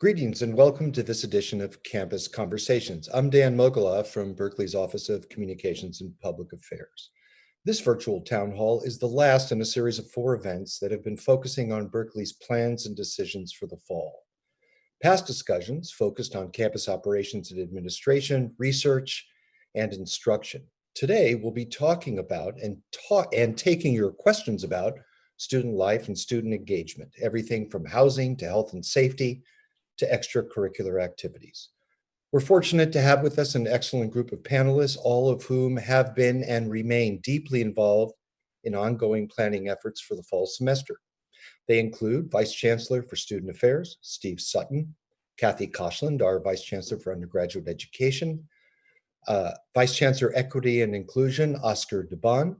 Greetings and welcome to this edition of Campus Conversations. I'm Dan Mogulof from Berkeley's Office of Communications and Public Affairs. This virtual town hall is the last in a series of four events that have been focusing on Berkeley's plans and decisions for the fall. Past discussions focused on campus operations and administration, research, and instruction. Today, we'll be talking about and, talk and taking your questions about student life and student engagement, everything from housing to health and safety, to extracurricular activities. We're fortunate to have with us an excellent group of panelists, all of whom have been and remain deeply involved in ongoing planning efforts for the fall semester. They include Vice Chancellor for Student Affairs, Steve Sutton, Kathy Koshland, our Vice Chancellor for Undergraduate Education, uh, Vice Chancellor Equity and Inclusion, Oscar Dubón,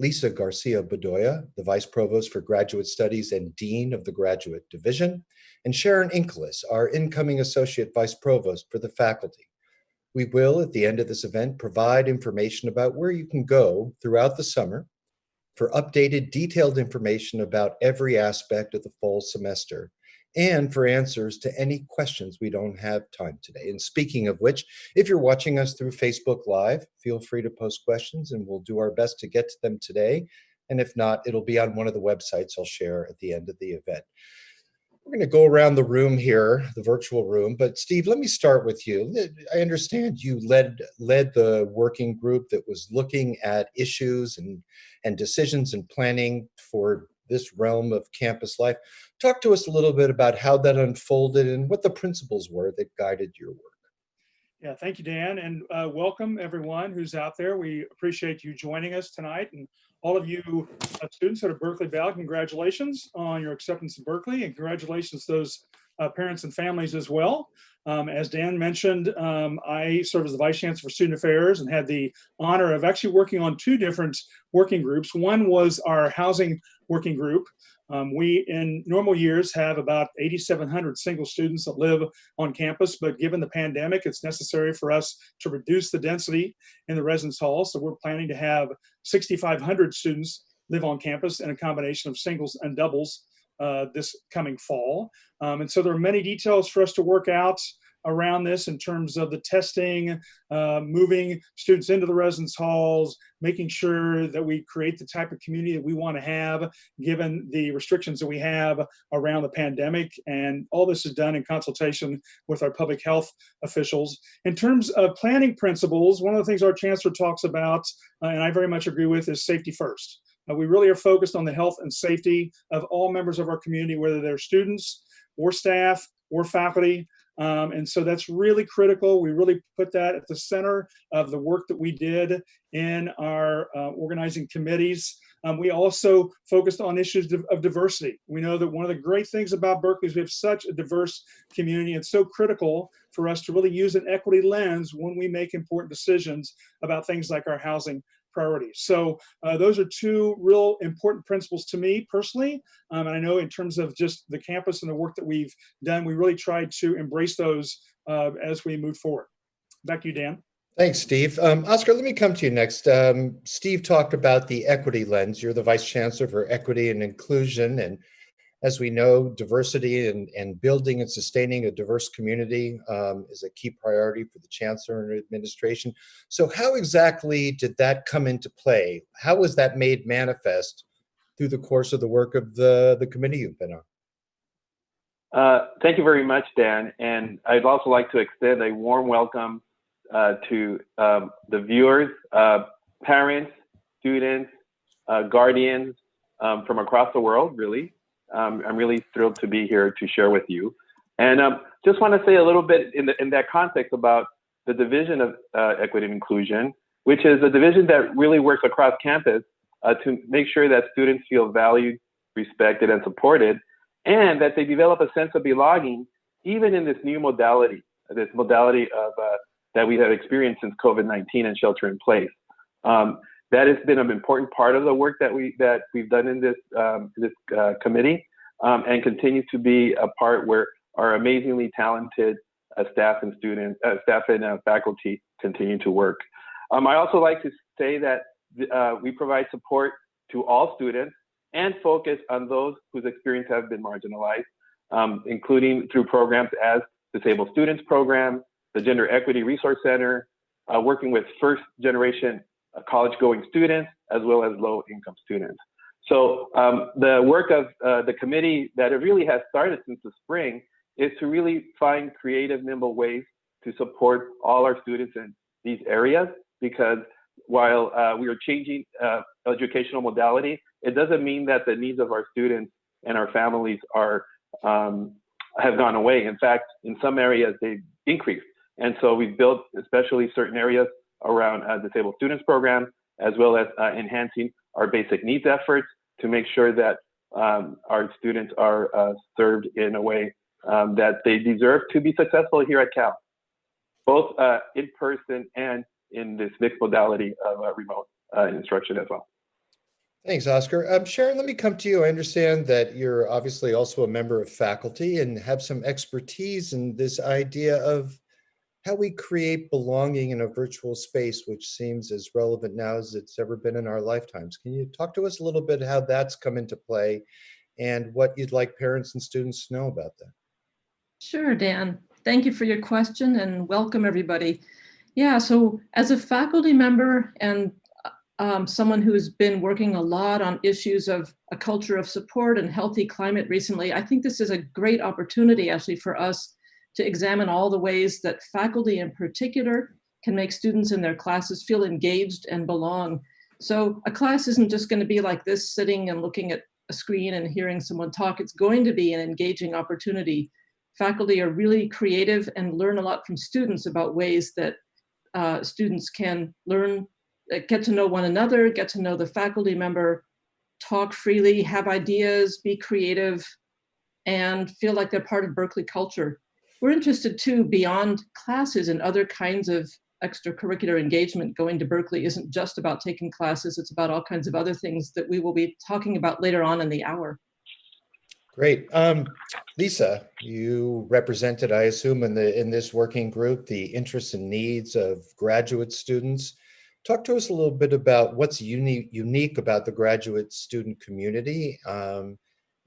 Lisa Garcia Bedolla, the Vice Provost for Graduate Studies and Dean of the Graduate Division, and Sharon Inkelas, our incoming Associate Vice Provost for the faculty. We will, at the end of this event, provide information about where you can go throughout the summer for updated, detailed information about every aspect of the fall semester and for answers to any questions we don't have time today. And speaking of which, if you're watching us through Facebook Live, feel free to post questions and we'll do our best to get to them today. And if not, it'll be on one of the websites I'll share at the end of the event. We're going to go around the room here, the virtual room. But Steve, let me start with you. I understand you led led the working group that was looking at issues and and decisions and planning for this realm of campus life. Talk to us a little bit about how that unfolded and what the principles were that guided your work. Yeah, thank you, Dan, and uh, welcome everyone who's out there. We appreciate you joining us tonight, and all of you uh, students at Berkeley Valley, congratulations on your acceptance in Berkeley, and congratulations to those uh, parents and families as well. Um, as Dan mentioned, um, I serve as the Vice Chancellor for Student Affairs and had the honor of actually working on two different working groups. One was our housing working group. Um, we, in normal years, have about 8,700 single students that live on campus, but given the pandemic, it's necessary for us to reduce the density in the residence hall. So we're planning to have 6,500 students live on campus in a combination of singles and doubles uh, this coming fall. Um, and so there are many details for us to work out around this in terms of the testing, uh, moving students into the residence halls, making sure that we create the type of community that we want to have given the restrictions that we have around the pandemic. And all this is done in consultation with our public health officials. In terms of planning principles, one of the things our chancellor talks about, uh, and I very much agree with, is safety first. Uh, we really are focused on the health and safety of all members of our community, whether they're students or staff or faculty. Um, and so that's really critical. We really put that at the center of the work that we did in our uh, organizing committees. Um, we also focused on issues of diversity. We know that one of the great things about Berkeley is we have such a diverse community. It's so critical for us to really use an equity lens when we make important decisions about things like our housing priorities. So uh, those are two real important principles to me personally. Um, and I know in terms of just the campus and the work that we've done, we really tried to embrace those uh, as we move forward. Back to you, Dan. Thanks, Steve. Um, Oscar, let me come to you next. Um, Steve talked about the equity lens. You're the Vice Chancellor for Equity and Inclusion, and as we know, diversity and, and building and sustaining a diverse community um, is a key priority for the chancellor and administration. So how exactly did that come into play? How was that made manifest through the course of the work of the, the committee you've been on? Uh, thank you very much, Dan. And I'd also like to extend a warm welcome uh, to um, the viewers, uh, parents, students, uh, guardians um, from across the world, really. Um, I'm really thrilled to be here to share with you. And um, just want to say a little bit in, the, in that context about the Division of uh, Equity and Inclusion, which is a division that really works across campus uh, to make sure that students feel valued, respected, and supported, and that they develop a sense of belonging even in this new modality, this modality of uh, that we have experienced since COVID-19 and shelter in place. Um, that has been an important part of the work that we that we've done in this um, this uh, committee, um, and continues to be a part where our amazingly talented uh, staff and students, uh, staff and uh, faculty continue to work. Um, I also like to say that uh, we provide support to all students and focus on those whose experience have been marginalized. um, including through programs as Disabled Students Program, the Gender Equity Resource Center, uh, working with first generation college going students as well as low income students. So um, the work of uh, the committee that it really has started since the spring is to really find creative, nimble ways to support all our students in these areas because while uh, we are changing uh, educational modality, it doesn't mean that the needs of our students and our families are um, have gone away. In fact, in some areas they've increased. And so we've built especially certain areas around uh, disabled students program, as well as uh, enhancing our basic needs efforts to make sure that um, our students are uh, served in a way um, that they deserve to be successful here at Cal, both uh, in person and in this mixed modality of uh, remote uh, instruction as well. Thanks, Oscar. Um, Sharon, let me come to you. I understand that you're obviously also a member of faculty and have some expertise in this idea of how we create belonging in a virtual space, which seems as relevant now as it's ever been in our lifetimes. Can you talk to us a little bit how that's come into play and what you'd like parents and students to know about that? Sure, Dan. Thank you for your question and welcome everybody. Yeah, so as a faculty member and um, someone who's been working a lot on issues of a culture of support and healthy climate recently, I think this is a great opportunity actually for us to examine all the ways that faculty in particular can make students in their classes feel engaged and belong. So a class isn't just going to be like this, sitting and looking at a screen and hearing someone talk. It's going to be an engaging opportunity. Faculty are really creative and learn a lot from students about ways that uh, students can learn, uh, get to know one another, get to know the faculty member, talk freely, have ideas, be creative, and feel like they're part of Berkeley culture. We're interested too, beyond classes and other kinds of extracurricular engagement, going to Berkeley isn't just about taking classes, it's about all kinds of other things that we will be talking about later on in the hour. Great. Um, Lisa, you represented, I assume, in the in this working group, the interests and needs of graduate students. Talk to us a little bit about what's unique unique about the graduate student community um,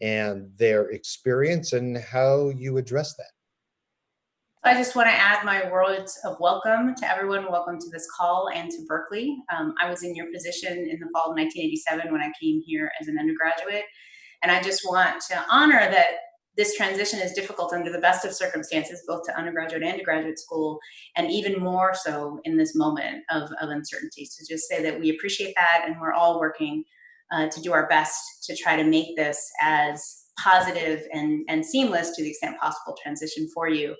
and their experience and how you address that. I just want to add my words of welcome to everyone. Welcome to this call and to Berkeley. Um, I was in your position in the fall of 1987 when I came here as an undergraduate. And I just want to honor that this transition is difficult under the best of circumstances, both to undergraduate and to graduate school, and even more so in this moment of, of uncertainty. So just say that we appreciate that and we're all working uh, to do our best to try to make this as positive and, and seamless to the extent possible transition for you.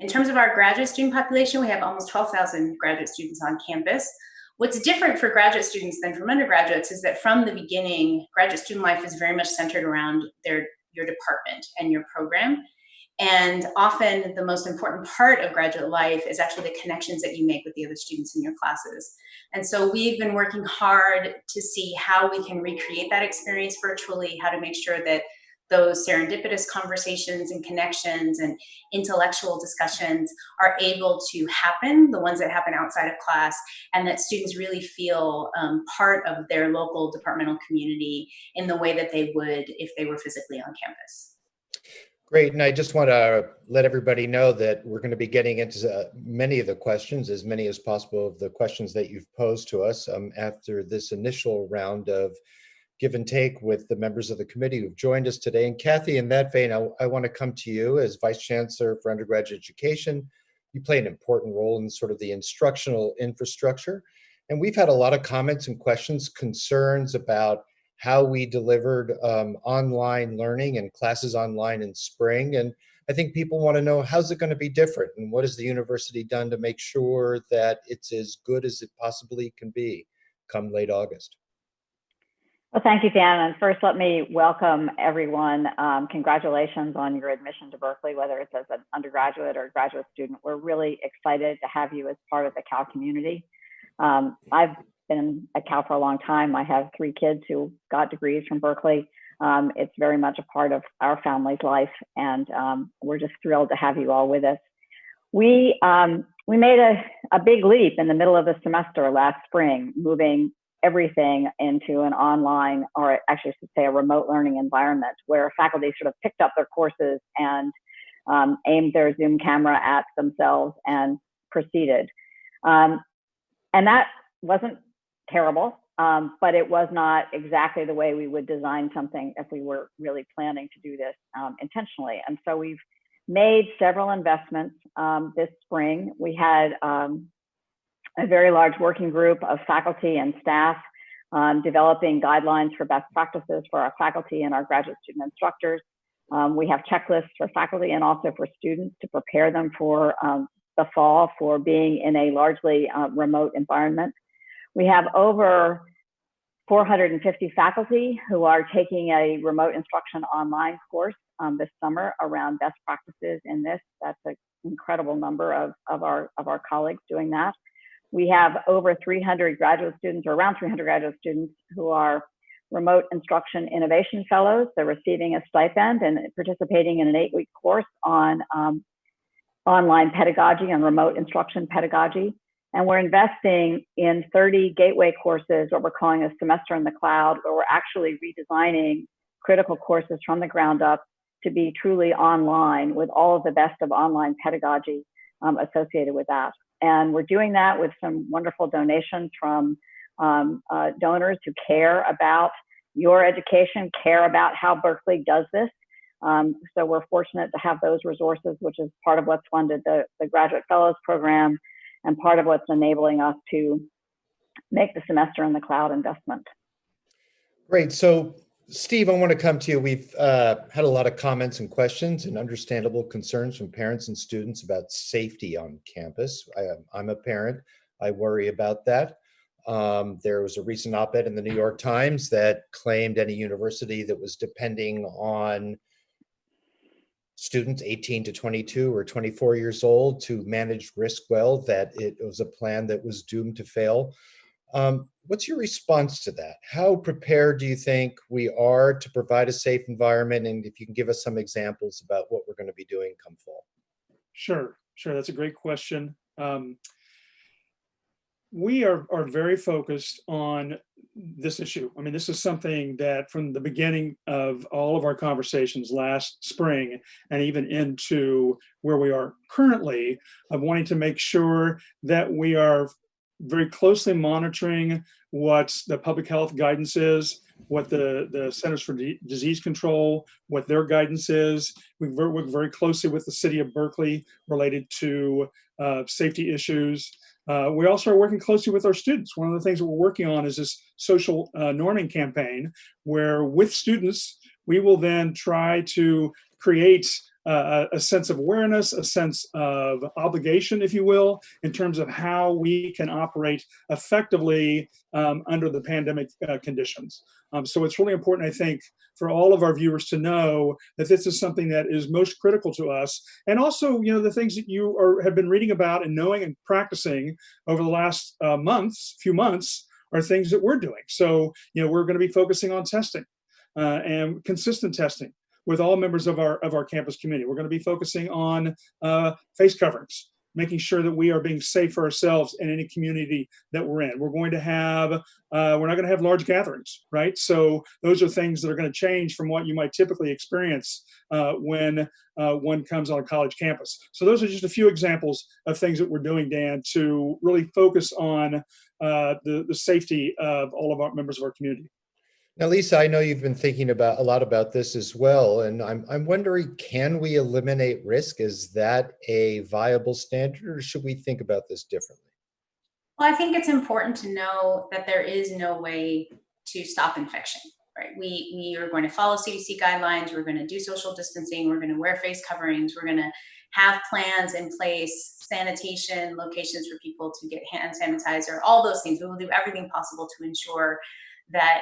In terms of our graduate student population, we have almost 12,000 graduate students on campus. What's different for graduate students than from undergraduates is that from the beginning, graduate student life is very much centered around their your department and your program. And often the most important part of graduate life is actually the connections that you make with the other students in your classes. And so we've been working hard to see how we can recreate that experience virtually, how to make sure that those serendipitous conversations and connections and intellectual discussions are able to happen, the ones that happen outside of class, and that students really feel um, part of their local departmental community in the way that they would if they were physically on campus. Great, and I just want to let everybody know that we're going to be getting into uh, many of the questions, as many as possible of the questions that you've posed to us um, after this initial round of give and take with the members of the committee who've joined us today. And Kathy, in that vein, I, I want to come to you as Vice Chancellor for Undergraduate Education. You play an important role in sort of the instructional infrastructure. And we've had a lot of comments and questions, concerns about how we delivered um, online learning and classes online in spring. And I think people want to know how's it going to be different and what has the university done to make sure that it's as good as it possibly can be come late August. Well, thank you, Dan. And first, let me welcome everyone. Um, congratulations on your admission to Berkeley, whether it's as an undergraduate or a graduate student. We're really excited to have you as part of the Cal community. Um, I've been at Cal for a long time. I have three kids who got degrees from Berkeley. Um, it's very much a part of our family's life, and um, we're just thrilled to have you all with us. We um, we made a, a big leap in the middle of the semester last spring, moving everything into an online, or actually I should say a remote learning environment where faculty sort of picked up their courses and um, aimed their Zoom camera at themselves and proceeded. Um, and that wasn't terrible, um, but it was not exactly the way we would design something if we were really planning to do this um, intentionally. And so we've made several investments um, this spring. We had um, a very large working group of faculty and staff um, developing guidelines for best practices for our faculty and our graduate student instructors. Um, we have checklists for faculty and also for students to prepare them for um, the fall for being in a largely uh, remote environment. We have over 450 faculty who are taking a remote instruction online course um, this summer around best practices in this. That's an incredible number of, of, our, of our colleagues doing that. We have over 300 graduate students or around 300 graduate students who are remote instruction innovation fellows. They're receiving a stipend and participating in an eight week course on um, online pedagogy and remote instruction pedagogy. And we're investing in 30 gateway courses, what we're calling a semester in the cloud, where we're actually redesigning critical courses from the ground up to be truly online with all of the best of online pedagogy um, associated with that. And we're doing that with some wonderful donations from um, uh, donors who care about your education, care about how Berkeley does this. Um, so we're fortunate to have those resources, which is part of what's funded the, the Graduate Fellows Program and part of what's enabling us to make the semester in the cloud investment. Great. So Steve, I want to come to you. We've uh, had a lot of comments and questions and understandable concerns from parents and students about safety on campus. I, am a parent. I worry about that. Um, there was a recent op-ed in the New York Times that claimed any university that was depending on students 18 to 22 or 24 years old to manage risk well, that it was a plan that was doomed to fail. Um, what's your response to that? How prepared do you think we are to provide a safe environment? And if you can give us some examples about what we're going to be doing come fall. Sure, sure. That's a great question. Um, we are, are very focused on this issue. I mean, this is something that from the beginning of all of our conversations last spring and even into where we are currently of wanting to make sure that we are very closely monitoring what the public health guidance is, what the, the Centers for D Disease Control, what their guidance is. We work very closely with the city of Berkeley related to uh, safety issues. Uh, we also are working closely with our students. One of the things that we're working on is this social uh, norming campaign where with students, we will then try to create uh, a sense of awareness, a sense of obligation, if you will, in terms of how we can operate effectively um, under the pandemic uh, conditions. Um, so it's really important, I think, for all of our viewers to know that this is something that is most critical to us. And also, you know, the things that you are, have been reading about and knowing and practicing over the last uh, months, few months, are things that we're doing. So, you know, we're going to be focusing on testing uh, and consistent testing with all members of our of our campus community. We're going to be focusing on uh, face coverings, making sure that we are being safe for ourselves in any community that we're in. We're going to have, uh, we're not going to have large gatherings, right? So those are things that are going to change from what you might typically experience uh, when uh, one comes on a college campus. So those are just a few examples of things that we're doing, Dan, to really focus on uh, the, the safety of all of our members of our community. Now, Lisa, I know you've been thinking about a lot about this as well, and I'm I'm wondering, can we eliminate risk? Is that a viable standard, or should we think about this differently? Well, I think it's important to know that there is no way to stop infection. Right? We we are going to follow CDC guidelines. We're going to do social distancing. We're going to wear face coverings. We're going to have plans in place, sanitation locations for people to get hand sanitizer, all those things. We will do everything possible to ensure that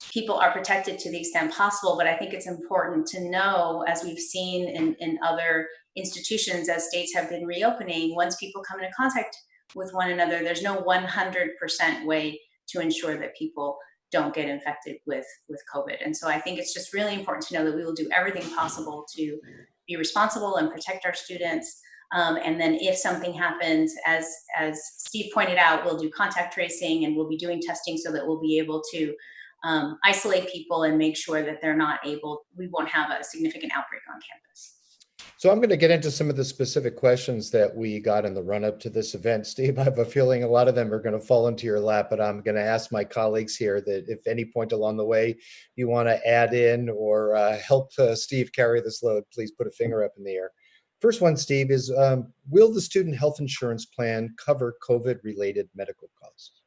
people are protected to the extent possible, but I think it's important to know, as we've seen in, in other institutions as states have been reopening, once people come into contact with one another, there's no 100% way to ensure that people don't get infected with, with COVID. And so I think it's just really important to know that we will do everything possible to be responsible and protect our students Um, and then if something happens, as, as Steve pointed out, we'll do contact tracing and we'll be doing testing so that we'll be able to um, isolate people and make sure that they're not able, we won't have a significant outbreak on campus. So I'm going to get into some of the specific questions that we got in the run up to this event. Steve, I have a feeling a lot of them are going to fall into your lap, but I'm going to ask my colleagues here that if any point along the way you want to add in or uh, help uh, Steve carry this load, please put a finger up in the air. First one, Steve, is um, will the student health insurance plan cover COVID related medical costs?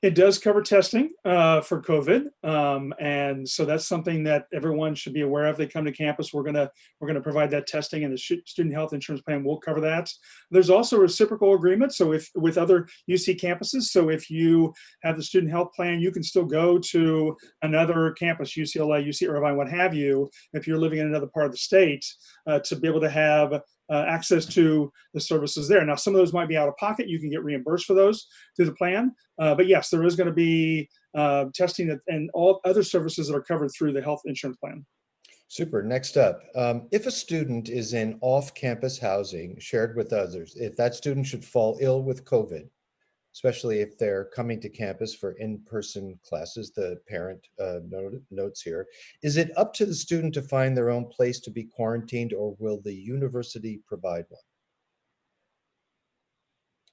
It does cover testing uh, for COVID, um, and so that's something that everyone should be aware of. They come to campus, we're gonna we're gonna provide that testing, and the student health insurance plan will cover that. There's also reciprocal agreements, so if with other UC campuses, so if you have the student health plan, you can still go to another campus, UCLA, UC Irvine, what have you, if you're living in another part of the state, uh, to be able to have uh, access to the services there. Now, some of those might be out of pocket. You can get reimbursed for those through the plan. Uh, but yes, there is going to be uh, testing and all other services that are covered through the health insurance plan. Super. Next up, um, if a student is in off-campus housing shared with others, if that student should fall ill with COVID, especially if they're coming to campus for in-person classes, the parent uh, note, notes here. Is it up to the student to find their own place to be quarantined or will the university provide one?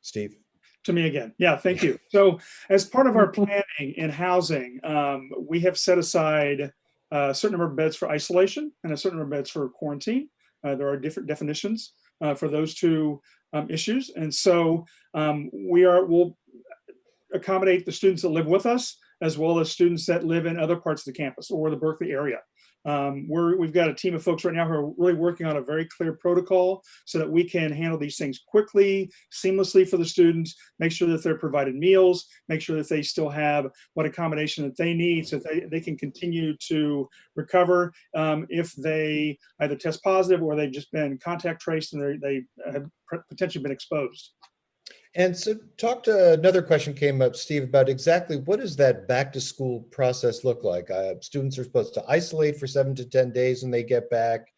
Steve? To me again. Yeah, thank you. So as part of our planning in housing, um, we have set aside a certain number of beds for isolation and a certain number of beds for quarantine. Uh, there are different definitions uh, for those two um, issues. And so um, we are, will accommodate the students that live with us as well as students that live in other parts of the campus or the Berkeley area. Um, we're, we've got a team of folks right now who are really working on a very clear protocol so that we can handle these things quickly, seamlessly for the students, make sure that they're provided meals, make sure that they still have what accommodation that they need so that they, they can continue to recover um, if they either test positive or they've just been contact traced and they have potentially been exposed. And so talk to another question came up, Steve, about exactly what does that back to school process look like? Uh, students are supposed to isolate for seven to 10 days when they get back.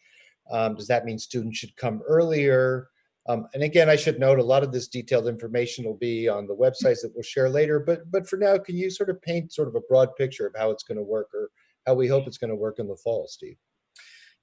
Um, does that mean students should come earlier? Um, and again, I should note a lot of this detailed information will be on the websites that we'll share later, but, but for now, can you sort of paint sort of a broad picture of how it's gonna work or how we hope it's gonna work in the fall, Steve?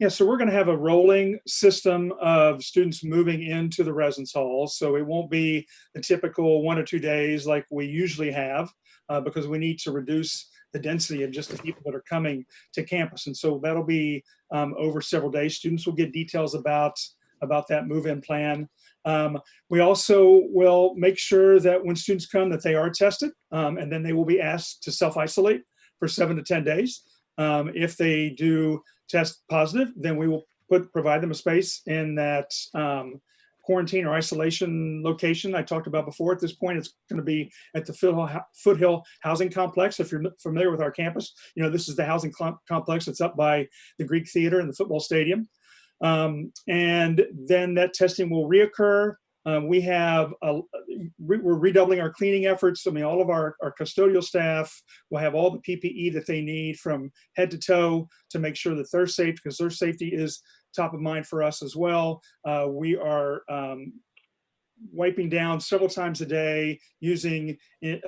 Yeah, so we're going to have a rolling system of students moving into the residence halls. So it won't be the typical one or two days like we usually have uh, because we need to reduce the density of just the people that are coming to campus. And so that'll be um, over several days. Students will get details about, about that move-in plan. Um, we also will make sure that when students come that they are tested um, and then they will be asked to self-isolate for seven to 10 days. Um, if they do test positive, then we will put provide them a space in that um, quarantine or isolation location I talked about before. At this point, it's going to be at the Foothill Housing Complex. If you're familiar with our campus, you know this is the housing complex. It's up by the Greek Theater and the football stadium. Um, and then that testing will reoccur um, we have, a, we're redoubling our cleaning efforts. I mean, all of our, our custodial staff will have all the PPE that they need from head to toe to make sure that they're safe because their safety is top of mind for us as well. Uh, we are um, wiping down several times a day using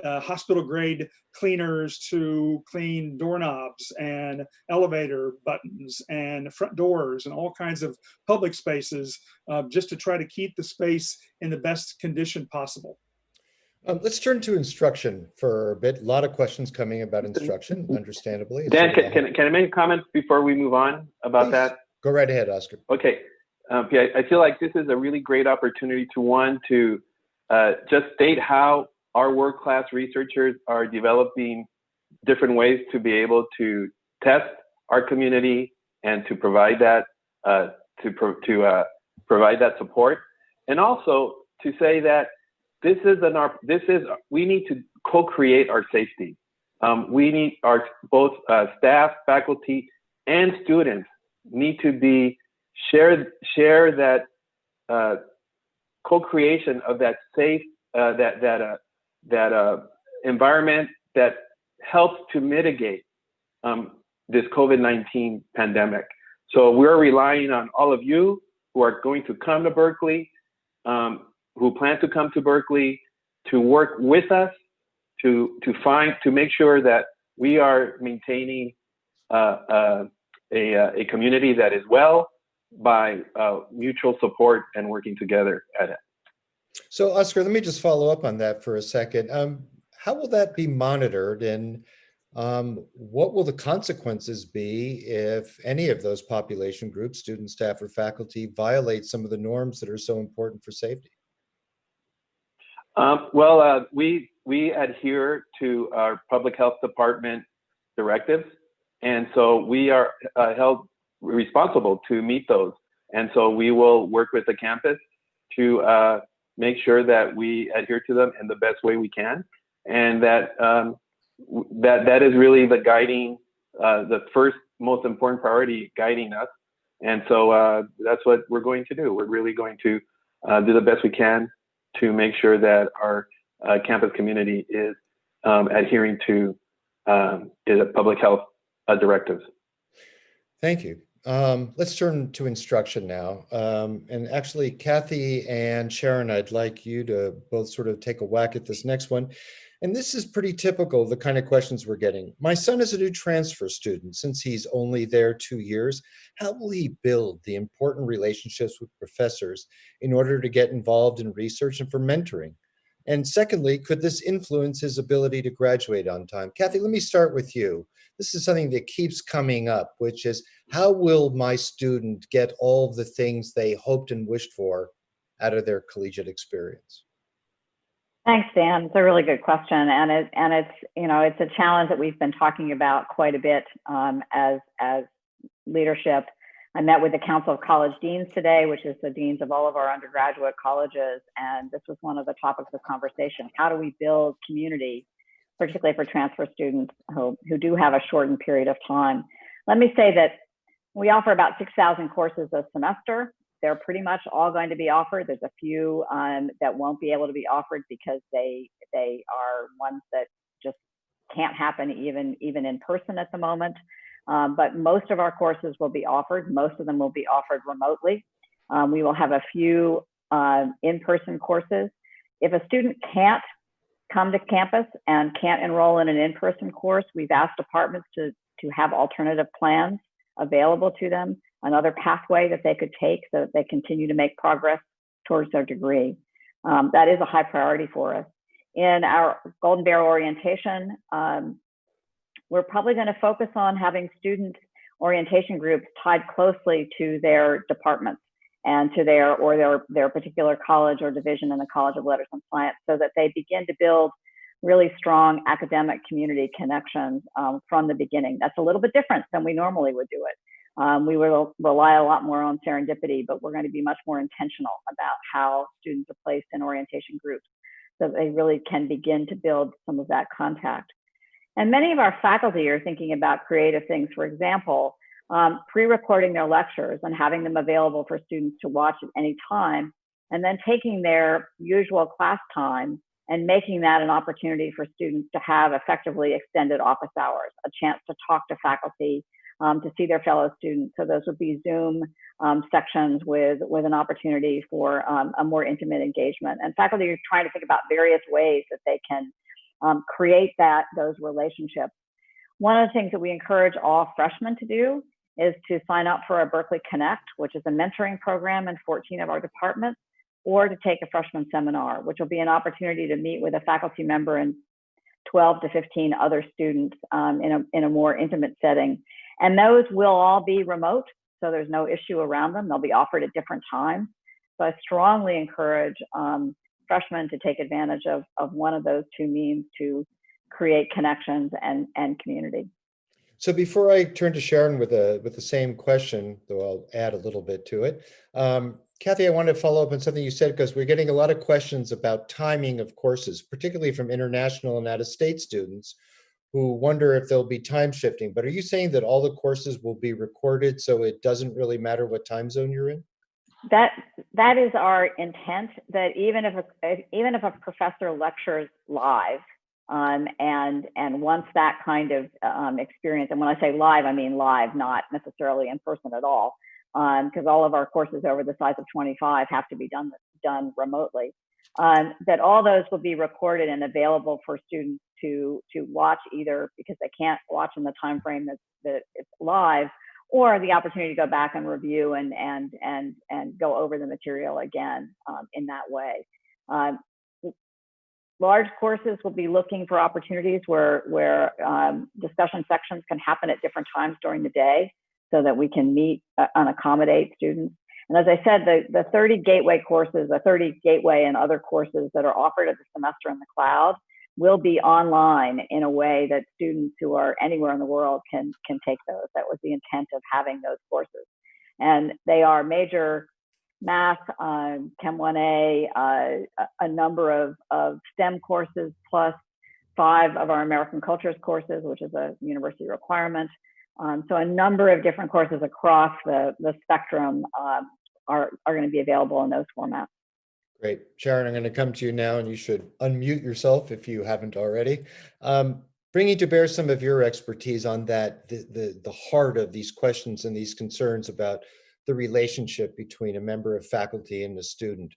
uh, hospital grade cleaners to clean doorknobs and elevator buttons and front doors and all kinds of public spaces uh, just to try to keep the space in the best condition possible. Um, let's turn to instruction for a bit. A lot of questions coming about instruction, understandably. Dan, can, can, can I make a comment before we move on about Please. that? Go right ahead, Oscar. Okay. Um, I feel like this is a really great opportunity to one to uh, just state how our world-class researchers are developing different ways to be able to test our community and to provide that uh, to pro to uh, provide that support, and also to say that this is an our this is we need to co-create our safety. Um, we need our both uh, staff, faculty, and students need to be share share that uh, co-creation of that safe uh, that that uh, that uh, environment that helps to mitigate um, this COVID-19 pandemic. So we're relying on all of you. who are going to come to Berkeley, um, who plan to come to Berkeley, to work with us to to find to make sure that we are maintaining uh, uh, a a community that is well by uh, mutual support and working together at it. So Oscar, let me just follow up on that for a second. Um, how will that be monitored and um, what will the consequences be if any of those population groups, students, staff, or faculty violate some of the norms that are so important for safety? Um, well, uh, we we adhere to our public health department directives, and so we are uh, held responsible to meet those. And so we will work with the campus to uh, make sure that we adhere to them in the best way we can, and that um, that that is really the guiding, uh, the first most important priority guiding us. And so uh, that's what we're going to do. We're really going to uh, do the best we can to make sure that our uh, campus community is um, adhering to um, public health uh, directives. Thank you. Um, let's turn to instruction now. Um, and actually, Kathy and Sharon, I'd like you to both sort of take a whack at this next one. And this is pretty typical, the kind of questions we're getting. My son is a new transfer student since he's only there two years. How will he build the important relationships with professors in order to get involved in research and for mentoring? And secondly, could this influence his ability to graduate on time? Kathy, let me start with you. This is something that keeps coming up, which is how will my student get all the things they hoped and wished for out of their collegiate experience? Thanks, Dan. It's a really good question, and it and it's you know it's a challenge that we've been talking about quite a bit um, as as leadership. I met with the Council of College Deans today, which is the deans of all of our undergraduate colleges, and this was one of the topics of conversation. How do we build community, particularly for transfer students who who do have a shortened period of time? Let me say that we offer about 6,000 courses a semester they're pretty much all going to be offered. There's a few um, that won't be able to be offered because they they are ones that just can't happen even even in person at the moment. Um, but most of our courses will be offered. Most of them will be offered remotely. Um, we will have a few uh, in-person courses. If a student can't come to campus and can't enroll in an in-person course, we've asked departments to to have alternative plans available to them another pathway that they could take so that they continue to make progress towards their degree. Um, that is a high priority for us. In our Golden Bear orientation, um, we're probably going to focus on having student orientation groups tied closely to their departments and to their or their their particular college or division in the College of Letters and Science so that they begin to build really strong academic community connections um, from the beginning. That's a little bit different than we normally would do it. Um, we will rely a lot more on serendipity, but we're going to be much more intentional about how students are placed in orientation groups so they really can begin to build some of that contact. And many of our faculty are thinking about creative things. For example, um, pre-recording their lectures and having them available for students to watch at any time, and then taking their usual class time and making that an opportunity for students to have effectively extended office hours, a chance to talk to faculty, um, to see their fellow students. So those would be Zoom um, sections with, with an opportunity for um, a more intimate engagement. And faculty are trying to think about various ways that they can um, create that those relationships. One of the things that we encourage all freshmen to do is to sign up for our Berkeley Connect, which is a mentoring program in 14 of our departments, or to take a freshman seminar, which will be an opportunity to meet with a faculty member and 12 to 15 other students um, in, a, in a more intimate setting and those will all be remote, so there's no issue around them. They'll be offered at different times. So I strongly encourage um, freshmen to take advantage of, of one of those two means to create connections and, and community. So before I turn to Sharon with a with the same question, though I'll add a little bit to it, um, Kathy, I want to follow up on something you said because we're getting a lot of questions about timing of courses, particularly from international and out-of-state students who wonder if there'll be time shifting. But are you saying that all the courses will be recorded so it doesn't really matter what time zone you're in? That that is our intent. That even if a, even if a professor lectures live, um, and and wants that kind of um, experience, and when I say live, I mean live, not necessarily in person at all. because all of our courses over the size of 25 have to be done done remotely. Um, that all those will be recorded and available for students to to watch either because they can't watch in the time frame that that it's live, or the opportunity to go back and review and and and and go over the material again um, in that way. Um, large courses will be looking for opportunities where where um, discussion sections can happen at different times during the day, so that we can meet uh, and accommodate students. And as I said, the, the 30 gateway courses, the 30 gateway and other courses that are offered at the semester in the cloud will be online in a way that students who are anywhere in the world can, can take those. That was the intent of having those courses. And they are major math, um, Chem 1A, uh, a number of, of STEM courses, plus five of our American Cultures courses, which is a university requirement. Um, so a number of different courses across the, the spectrum um, are, are going to be available in those formats. Great. Sharon, I'm going to come to you now and you should unmute yourself if you haven't already. Um, bringing to bear some of your expertise on that, the, the, the heart of these questions and these concerns about the relationship between a member of faculty and a student.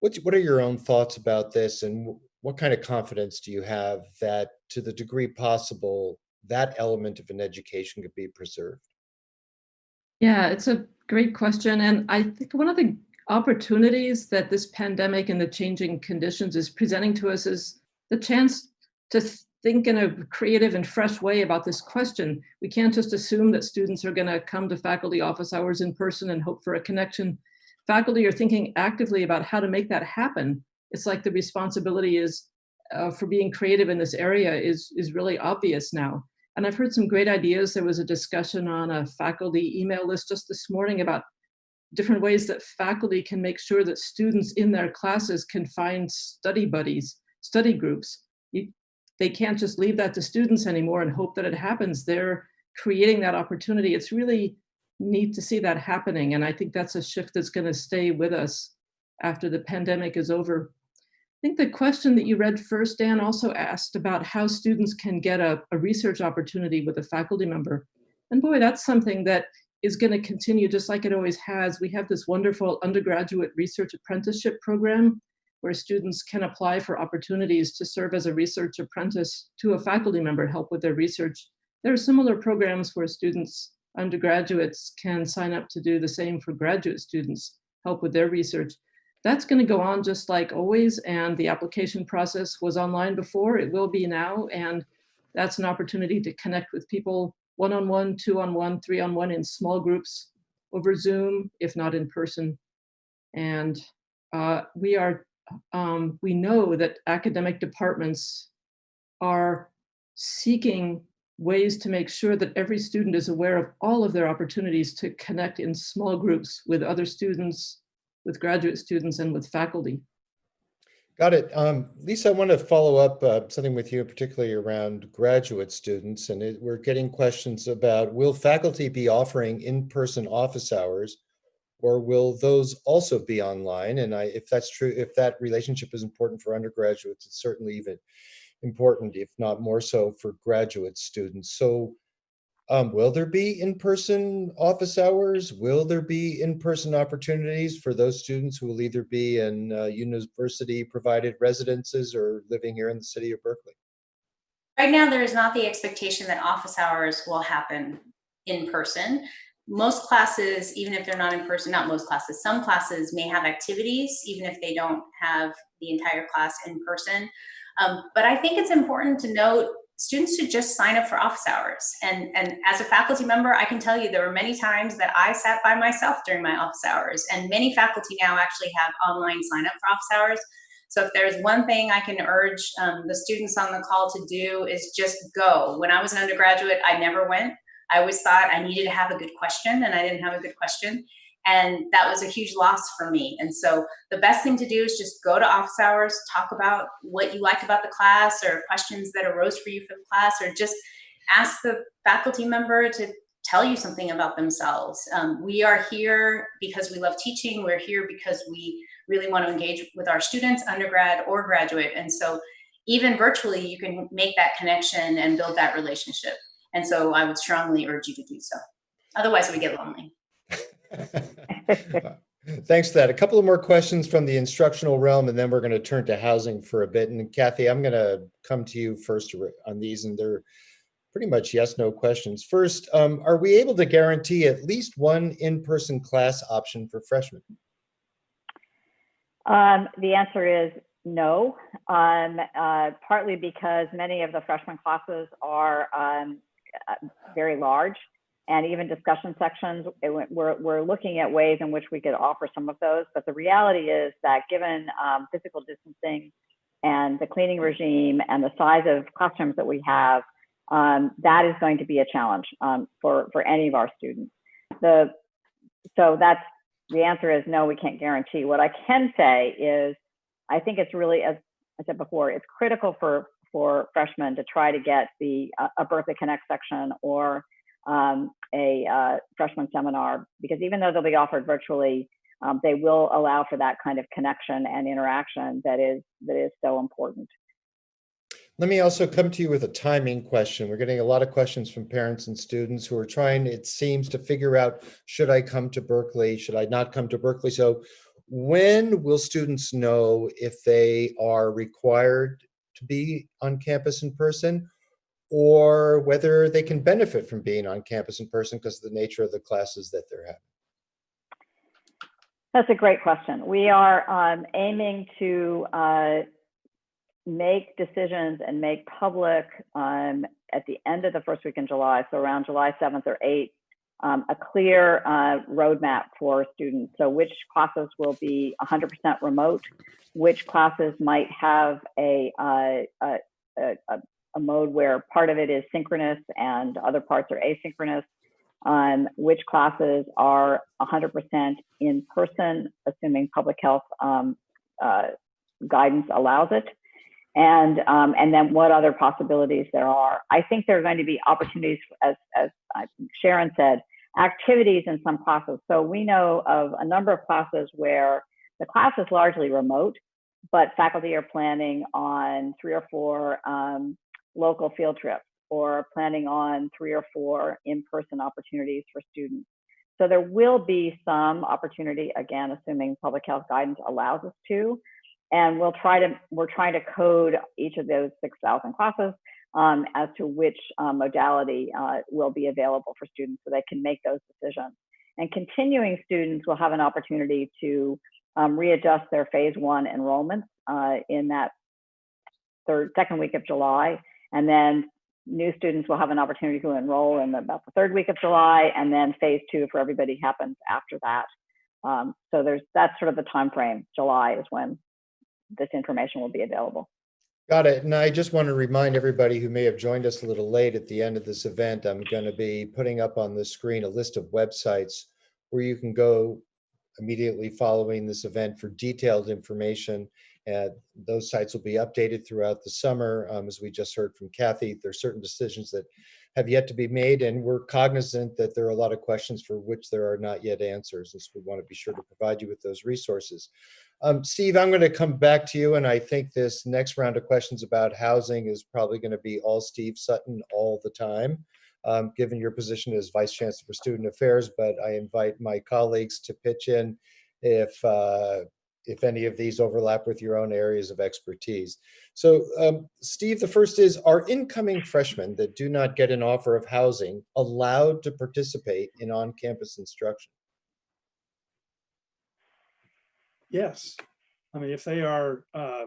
What's, what are your own thoughts about this and what kind of confidence do you have that to the degree possible, that element of an education could be preserved? Yeah, it's a great question. And I think one of the opportunities that this pandemic and the changing conditions is presenting to us is the chance to think in a creative and fresh way about this question. We can't just assume that students are going to come to faculty office hours in person and hope for a connection. Faculty are thinking actively about how to make that happen. It's like the responsibility is uh, for being creative in this area is, is really obvious now. And I've heard some great ideas. There was a discussion on a faculty email list just this morning about different ways that faculty can make sure that students in their classes can find study buddies, study groups. You, they can't just leave that to students anymore and hope that it happens. They're creating that opportunity. It's really neat to see that happening. And I think that's a shift that's gonna stay with us after the pandemic is over. I think the question that you read first, Dan, also asked about how students can get a, a research opportunity with a faculty member. And boy, that's something that is going to continue just like it always has. We have this wonderful undergraduate research apprenticeship program where students can apply for opportunities to serve as a research apprentice to a faculty member, help with their research. There are similar programs where students, undergraduates can sign up to do the same for graduate students, help with their research. That's going to go on just like always. And the application process was online before, it will be now. And that's an opportunity to connect with people one-on-one, two-on-one, three-on-one in small groups over Zoom, if not in person. And uh, we are, um, we know that academic departments are seeking ways to make sure that every student is aware of all of their opportunities to connect in small groups with other students, with graduate students and with faculty. Got it. Um, Lisa, I want to follow up uh, something with you, particularly around graduate students. And it, we're getting questions about, will faculty be offering in-person office hours or will those also be online? And I, if that's true, if that relationship is important for undergraduates, it's certainly even important, if not more so for graduate students. So um, will there be in-person office hours? Will there be in-person opportunities for those students who will either be in uh, university-provided residences or living here in the city of Berkeley? Right now, there is not the expectation that office hours will happen in person. Most classes, even if they're not in person, not most classes, some classes may have activities, even if they don't have the entire class in person. Um, but I think it's important to note students should just sign up for office hours. And, and as a faculty member, I can tell you there were many times that I sat by myself during my office hours and many faculty now actually have online sign up for office hours. So if there's one thing I can urge um, the students on the call to do is just go. When I was an undergraduate, I never went. I always thought I needed to have a good question and I didn't have a good question. And that was a huge loss for me. And so the best thing to do is just go to office hours, talk about what you liked about the class or questions that arose for you for the class, or just ask the faculty member to tell you something about themselves. Um, we are here because we love teaching. We're here because we really want to engage with our students, undergrad or graduate. And so even virtually, you can make that connection and build that relationship. And so I would strongly urge you to do so. Otherwise, we get lonely. Thanks for that. A couple of more questions from the instructional realm, and then we're going to turn to housing for a bit. And Kathy, I'm going to come to you first on these, and they're pretty much yes, no questions. First, um, are we able to guarantee at least one in-person class option for freshmen? Um, the answer is no, um, uh, partly because many of the freshman classes are um, uh, very large and even discussion sections, it, we're, we're looking at ways in which we could offer some of those. But the reality is that given um, physical distancing and the cleaning regime and the size of classrooms that we have, um, that is going to be a challenge um, for, for any of our students. The, so that's, the answer is no, we can't guarantee. What I can say is, I think it's really, as I said before, it's critical for, for freshmen to try to get the, uh, a Berkeley Connect section or um, a uh, freshman seminar because even though they'll be offered virtually, um, they will allow for that kind of connection and interaction that is that is so important. Let me also come to you with a timing question. We're getting a lot of questions from parents and students who are trying, it seems, to figure out, should I come to Berkeley? Should I not come to Berkeley? So when will students know if they are required to be on campus in person or whether they can benefit from being on campus in person because of the nature of the classes that they're having? That's a great question. We are um, aiming to uh, make decisions and make public um, at the end of the first week in July, so around July 7th or 8th, um, a clear uh, roadmap for students. So which classes will be 100% remote, which classes might have a, uh, a, a, a mode where part of it is synchronous and other parts are asynchronous, um, which classes are 100% in person, assuming public health um, uh, guidance allows it, and um, and then what other possibilities there are. I think there are going to be opportunities, as as Sharon said, activities in some classes. So we know of a number of classes where the class is largely remote, but faculty are planning on three or four um, local field trips or planning on three or four in-person opportunities for students. So there will be some opportunity, again, assuming public health guidance allows us to, and we'll try to, we're trying to code each of those 6,000 classes um, as to which um, modality uh, will be available for students so they can make those decisions. And continuing students will have an opportunity to um, readjust their phase one enrollments uh, in that third, second week of July and then new students will have an opportunity to enroll in about the third week of July, and then phase two for everybody happens after that. Um, so there's that's sort of the time frame. July is when this information will be available. Got it. And I just want to remind everybody who may have joined us a little late at the end of this event, I'm going to be putting up on the screen a list of websites where you can go immediately following this event for detailed information and those sites will be updated throughout the summer. Um, as we just heard from Kathy, there are certain decisions that have yet to be made, and we're cognizant that there are a lot of questions for which there are not yet answers. And so we want to be sure to provide you with those resources. Um, Steve, I'm going to come back to you, and I think this next round of questions about housing is probably going to be all Steve Sutton all the time. Um, given your position as Vice Chancellor for Student Affairs, but I invite my colleagues to pitch in if uh, if any of these overlap with your own areas of expertise. So um, Steve, the first is, are incoming freshmen that do not get an offer of housing allowed to participate in on-campus instruction? Yes. I mean, if they are uh,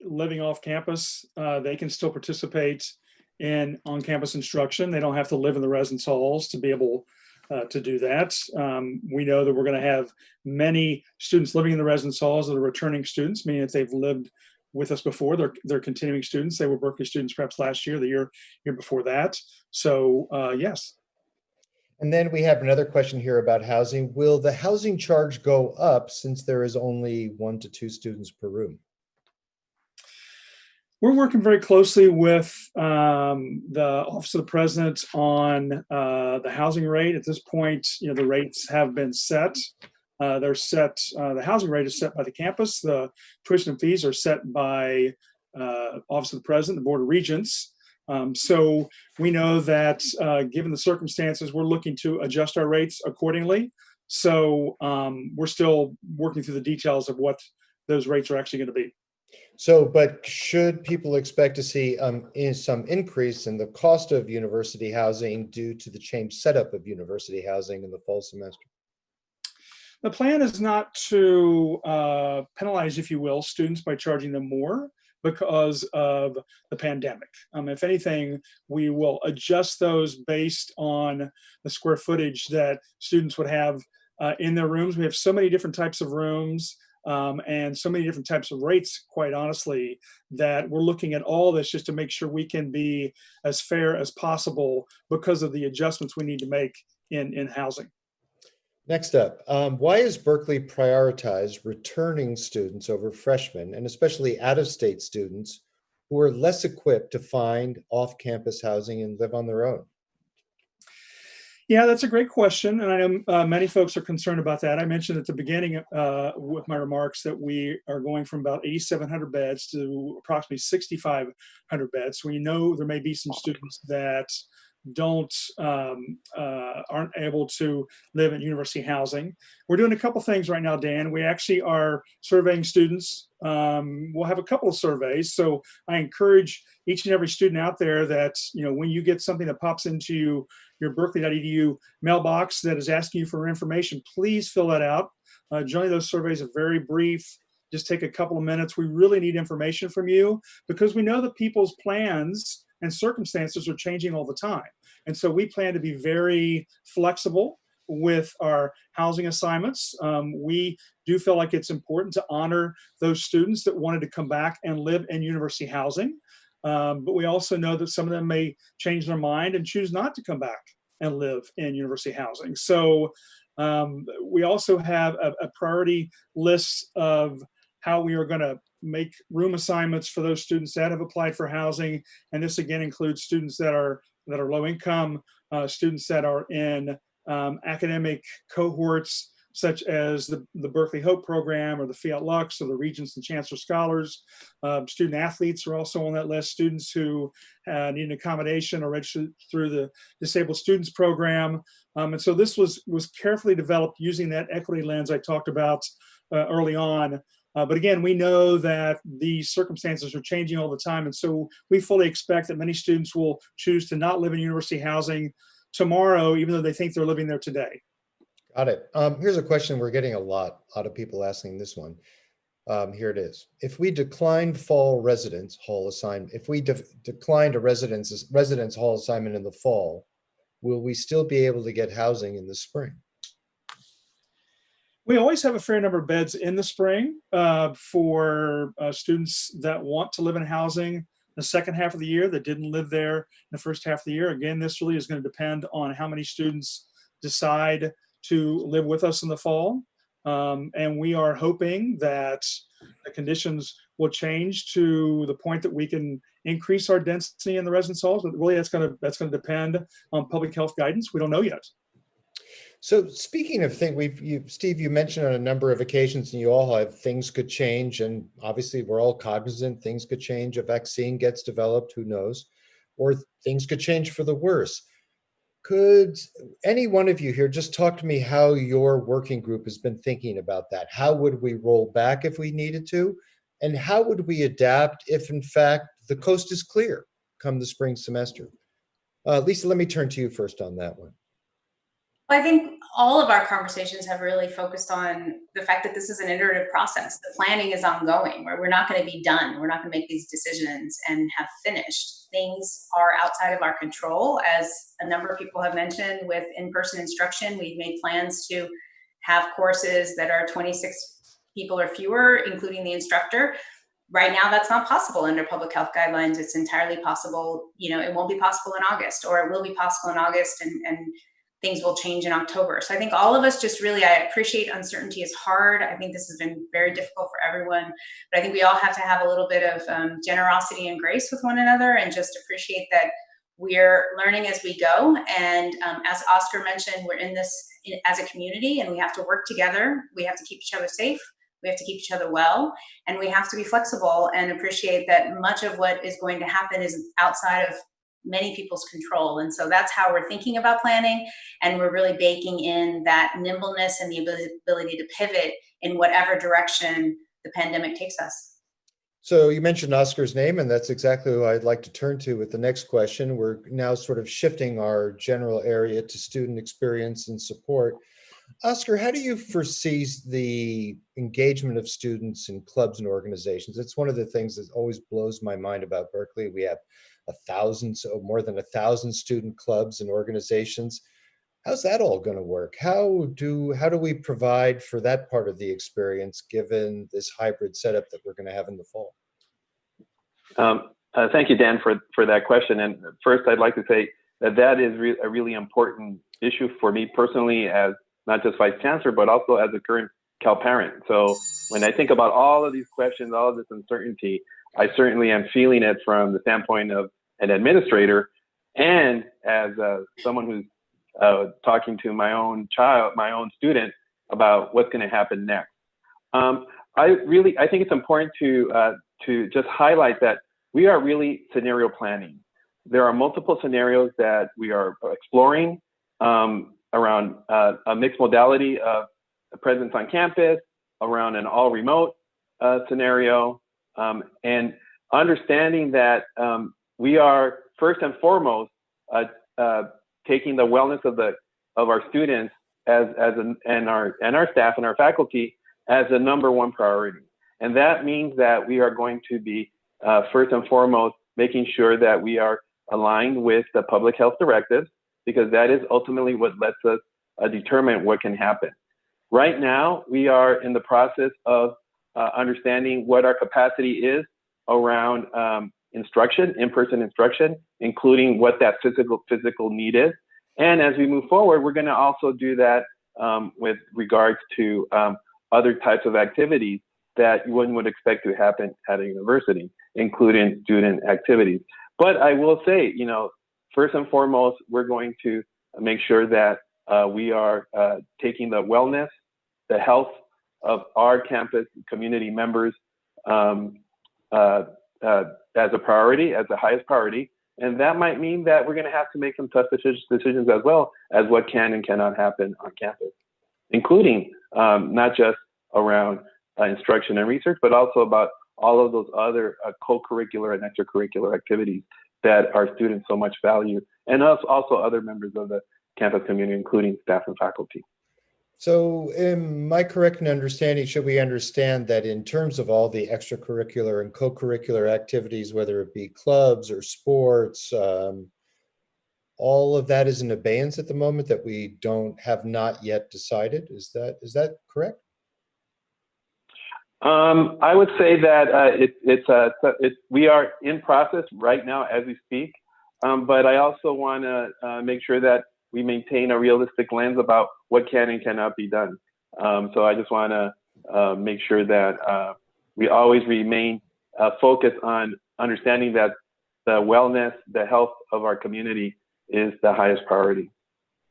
living off campus, uh, they can still participate in on-campus instruction. They don't have to live in the residence halls to be able uh, to do that. Um, we know that we're going to have many students living in the residence halls that are returning students, meaning that they've lived with us before. They're, they're continuing students. They were Berkeley students perhaps last year, the year, year before that. So uh, yes. And then we have another question here about housing. Will the housing charge go up since there is only one to two students per room? We're working very closely with um, the Office of the President on uh, the housing rate. At this point, you know, the rates have been set. Uh, they're set, uh, the housing rate is set by the campus. The tuition and fees are set by uh, Office of the President, the Board of Regents. Um, so we know that uh, given the circumstances, we're looking to adjust our rates accordingly. So um, we're still working through the details of what those rates are actually going to be. So, but should people expect to see um, in some increase in the cost of university housing due to the change setup of university housing in the fall semester? The plan is not to uh, penalize, if you will, students by charging them more because of the pandemic. Um, if anything, we will adjust those based on the square footage that students would have uh, in their rooms. We have so many different types of rooms um, and so many different types of rates, quite honestly, that we're looking at all this just to make sure we can be as fair as possible because of the adjustments we need to make in, in housing. Next up, um, why has Berkeley prioritized returning students over freshmen and especially out-of-state students who are less equipped to find off-campus housing and live on their own? Yeah, that's a great question. And I know uh, many folks are concerned about that. I mentioned at the beginning uh, with my remarks that we are going from about 8,700 beds to approximately 6,500 beds. We know there may be some students that don't um, uh, aren't able to live in university housing. We're doing a couple things right now, Dan. We actually are surveying students. Um, we'll have a couple of surveys. So I encourage each and every student out there that you know when you get something that pops into your berkeley.edu mailbox that is asking you for information, please fill that out. Uh, generally, those surveys are very brief. Just take a couple of minutes. We really need information from you because we know that people's plans and circumstances are changing all the time. And so we plan to be very flexible with our housing assignments. Um, we do feel like it's important to honor those students that wanted to come back and live in university housing. Um, but we also know that some of them may change their mind and choose not to come back and live in university housing. So um, we also have a, a priority list of how we are going to make room assignments for those students that have applied for housing. And this again includes students that are that are low income, uh, students that are in um, academic cohorts such as the, the Berkeley Hope program or the Fiat Lux or the Regents and Chancellor Scholars. Uh, student athletes are also on that list. Students who uh, need an accommodation or registered through the Disabled Students Program. Um, and so this was, was carefully developed using that equity lens I talked about uh, early on uh, but again, we know that these circumstances are changing all the time. And so we fully expect that many students will choose to not live in university housing tomorrow, even though they think they're living there today. Got it. Um, here's a question we're getting a lot, a lot of people asking this one. Um, here it is. If we decline fall residence hall assignment, if we de declined a residence, residence hall assignment in the fall, will we still be able to get housing in the spring? We always have a fair number of beds in the spring uh, for uh, students that want to live in housing the second half of the year that didn't live there in the first half of the year. Again, this really is going to depend on how many students decide to live with us in the fall. Um, and we are hoping that the conditions will change to the point that we can increase our density in the residence halls. But really, that's going to that's going to depend on public health guidance. We don't know yet. So speaking of things, we've, you, Steve, you mentioned on a number of occasions and you all have things could change and obviously we're all cognizant things could change. A vaccine gets developed, who knows, or things could change for the worse. Could any one of you here just talk to me how your working group has been thinking about that? How would we roll back if we needed to? And how would we adapt if in fact the coast is clear come the spring semester? Uh, Lisa, let me turn to you first on that one. I think all of our conversations have really focused on the fact that this is an iterative process. The planning is ongoing, where we're not going to be done. We're not going to make these decisions and have finished. Things are outside of our control, as a number of people have mentioned with in-person instruction. We've made plans to have courses that are 26 people or fewer, including the instructor. Right now, that's not possible under public health guidelines. It's entirely possible, you know, it won't be possible in August, or it will be possible in August and, and things will change in October. So I think all of us just really, I appreciate uncertainty is hard. I think this has been very difficult for everyone, but I think we all have to have a little bit of um, generosity and grace with one another and just appreciate that we're learning as we go. And um, as Oscar mentioned, we're in this as a community and we have to work together. We have to keep each other safe. We have to keep each other well, and we have to be flexible and appreciate that much of what is going to happen is outside of many people's control. And so that's how we're thinking about planning. And we're really baking in that nimbleness and the ability, to pivot in whatever direction the pandemic takes us. So you mentioned Oscar's name, and that's exactly who I'd like to turn to with the next question. We're now sort of shifting our general area to student experience and support. Oscar, how do you foresee the engagement of students in clubs and organizations? It's one of the things that always blows my mind about Berkeley. We have a thousand, so more than a thousand student clubs and organizations. How's that all going to work? How do how do we provide for that part of the experience given this hybrid setup that we're going to have in the fall? Um, uh, thank you, Dan, for, for that question. And first, I'd like to say that that is re a really important issue for me personally as not just vice chancellor, but also as a current Cal parent. So when I think about all of these questions, all of this uncertainty, I certainly am feeling it from the standpoint of an administrator and as uh, someone who's uh, talking to my own child, my own student about what's going to happen next. Um, I really, I think it's important to uh, to just highlight that we are really scenario planning. There are multiple scenarios that we are exploring um, around uh, a mixed modality of presence on campus, around an all remote uh, scenario, um, and understanding that um, we are first and foremost uh, uh, taking the wellness of the of our students as as an, and our and our staff and our faculty as the number one priority. And that means that we are going to be uh, first and foremost making sure that we are aligned with the public health directives because that is ultimately what lets us uh, determine what can happen. Right now, we are in the process of uh, understanding what our capacity is around um, instruction, in-person instruction, including what that physical physical need is. And as we move forward, we're going to also do that um, with regards to um, other types of activities that one would expect to happen at a university, including student activities. But I will say, you know, first and foremost, we're going to make sure that uh, we are uh, taking the wellness, the health of our campus community members um, uh, uh as a priority, as the highest priority. And that might mean that we're going to have to make some tough decisions as well as what can and cannot happen on campus, including um, not just around uh, instruction and research, but also about all of those other uh, co-curricular and extracurricular activities that our students so much value, and us also other members of the campus community, including staff and faculty. So am I correct in understanding, should we understand that in terms of all the extracurricular and co-curricular activities, whether it be clubs or sports, um, all of that is in abeyance at the moment that we don't have not yet decided? Is that is that correct? Um, I would say that uh, it, it's uh, we are in process right now as we speak, um, but I also want to uh, make sure that we maintain a realistic lens about what can and cannot be done. Um, so I just want to uh, make sure that uh, we always remain uh, focused on understanding that the wellness, the health of our community is the highest priority.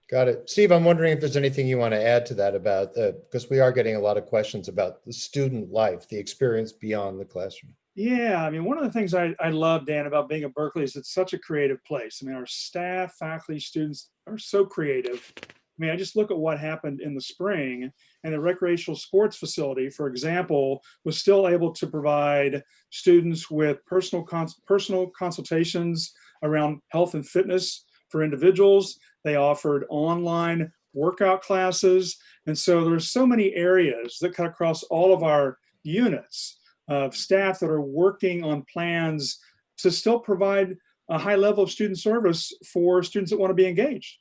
Got it. Steve, I'm wondering if there's anything you want to add to that about because we are getting a lot of questions about the student life, the experience beyond the classroom. Yeah, I mean, one of the things I, I love, Dan, about being at Berkeley is it's such a creative place. I mean, our staff, faculty, students are so creative. I mean, I just look at what happened in the spring and the recreational sports facility, for example, was still able to provide students with personal, cons personal consultations around health and fitness for individuals. They offered online workout classes. And so there there's so many areas that cut across all of our units of staff that are working on plans to still provide a high level of student service for students that want to be engaged.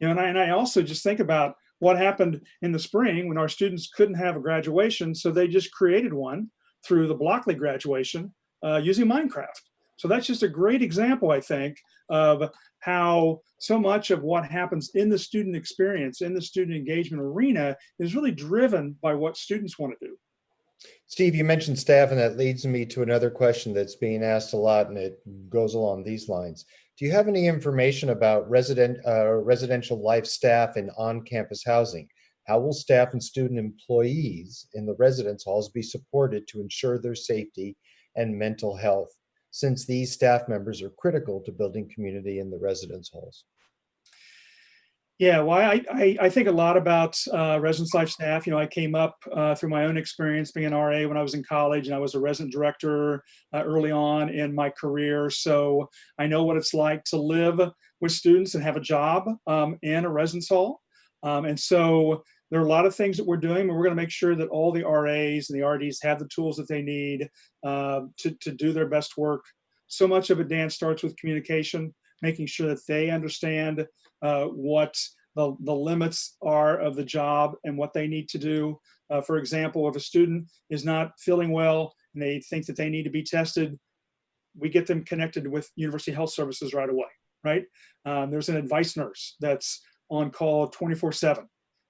You know, and I, and I also just think about what happened in the spring when our students couldn't have a graduation, so they just created one through the Blockeley graduation uh, using Minecraft. So that's just a great example, I think, of how so much of what happens in the student experience, in the student engagement arena, is really driven by what students want to do. Steve, you mentioned staff, and that leads me to another question that's being asked a lot, and it goes along these lines. Do you have any information about resident uh, residential life staff and on-campus housing? How will staff and student employees in the residence halls be supported to ensure their safety and mental health? since these staff members are critical to building community in the residence halls? Yeah, well, I, I, I think a lot about uh, residence life staff. You know, I came up uh, through my own experience being an RA when I was in college, and I was a resident director uh, early on in my career. So I know what it's like to live with students and have a job um, in a residence hall. Um, and so there are a lot of things that we're doing, but we're going to make sure that all the RAs and the RDs have the tools that they need uh, to, to do their best work. So much of it, Dan, starts with communication, making sure that they understand uh, what the, the limits are of the job and what they need to do. Uh, for example, if a student is not feeling well and they think that they need to be tested, we get them connected with University Health Services right away, right? Um, there's an advice nurse that's on call 24 seven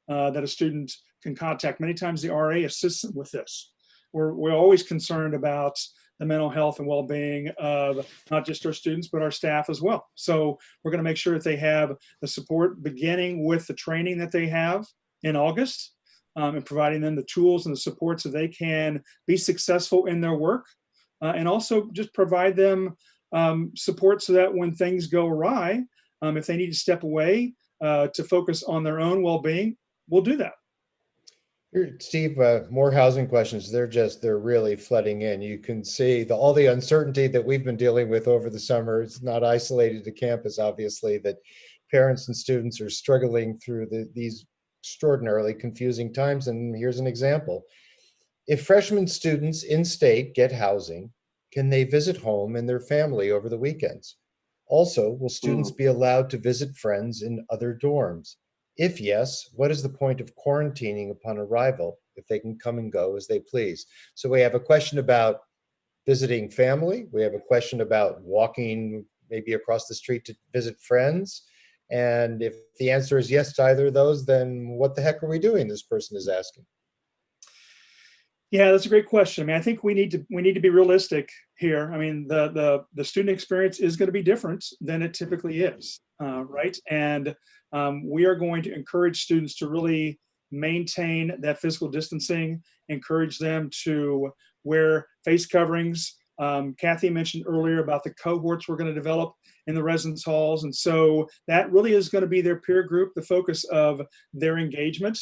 uh, that a student can contact. Many times the RA assists them with this. We're, we're always concerned about the mental health and well-being of not just our students, but our staff as well. So we're gonna make sure that they have the support beginning with the training that they have in August um, and providing them the tools and the support so they can be successful in their work. Uh, and also just provide them um, support so that when things go awry, um, if they need to step away uh, to focus on their own well-being, we'll do that. Steve, uh, more housing questions. They're just, they're really flooding in. You can see the, all the uncertainty that we've been dealing with over the summer. It's not isolated to campus, obviously, that parents and students are struggling through the, these extraordinarily confusing times. And here's an example. If freshman students in state get housing, can they visit home and their family over the weekends? Also, will students be allowed to visit friends in other dorms? If yes, what is the point of quarantining upon arrival if they can come and go as they please? So we have a question about visiting family. We have a question about walking maybe across the street to visit friends. And if the answer is yes to either of those, then what the heck are we doing? This person is asking. Yeah, that's a great question. I mean, I think we need to we need to be realistic here. I mean, the the the student experience is going to be different than it typically is, uh, right? And um, we are going to encourage students to really maintain that physical distancing, encourage them to wear face coverings. Um, Kathy mentioned earlier about the cohorts we're going to develop in the residence halls. And so that really is going to be their peer group, the focus of their engagement.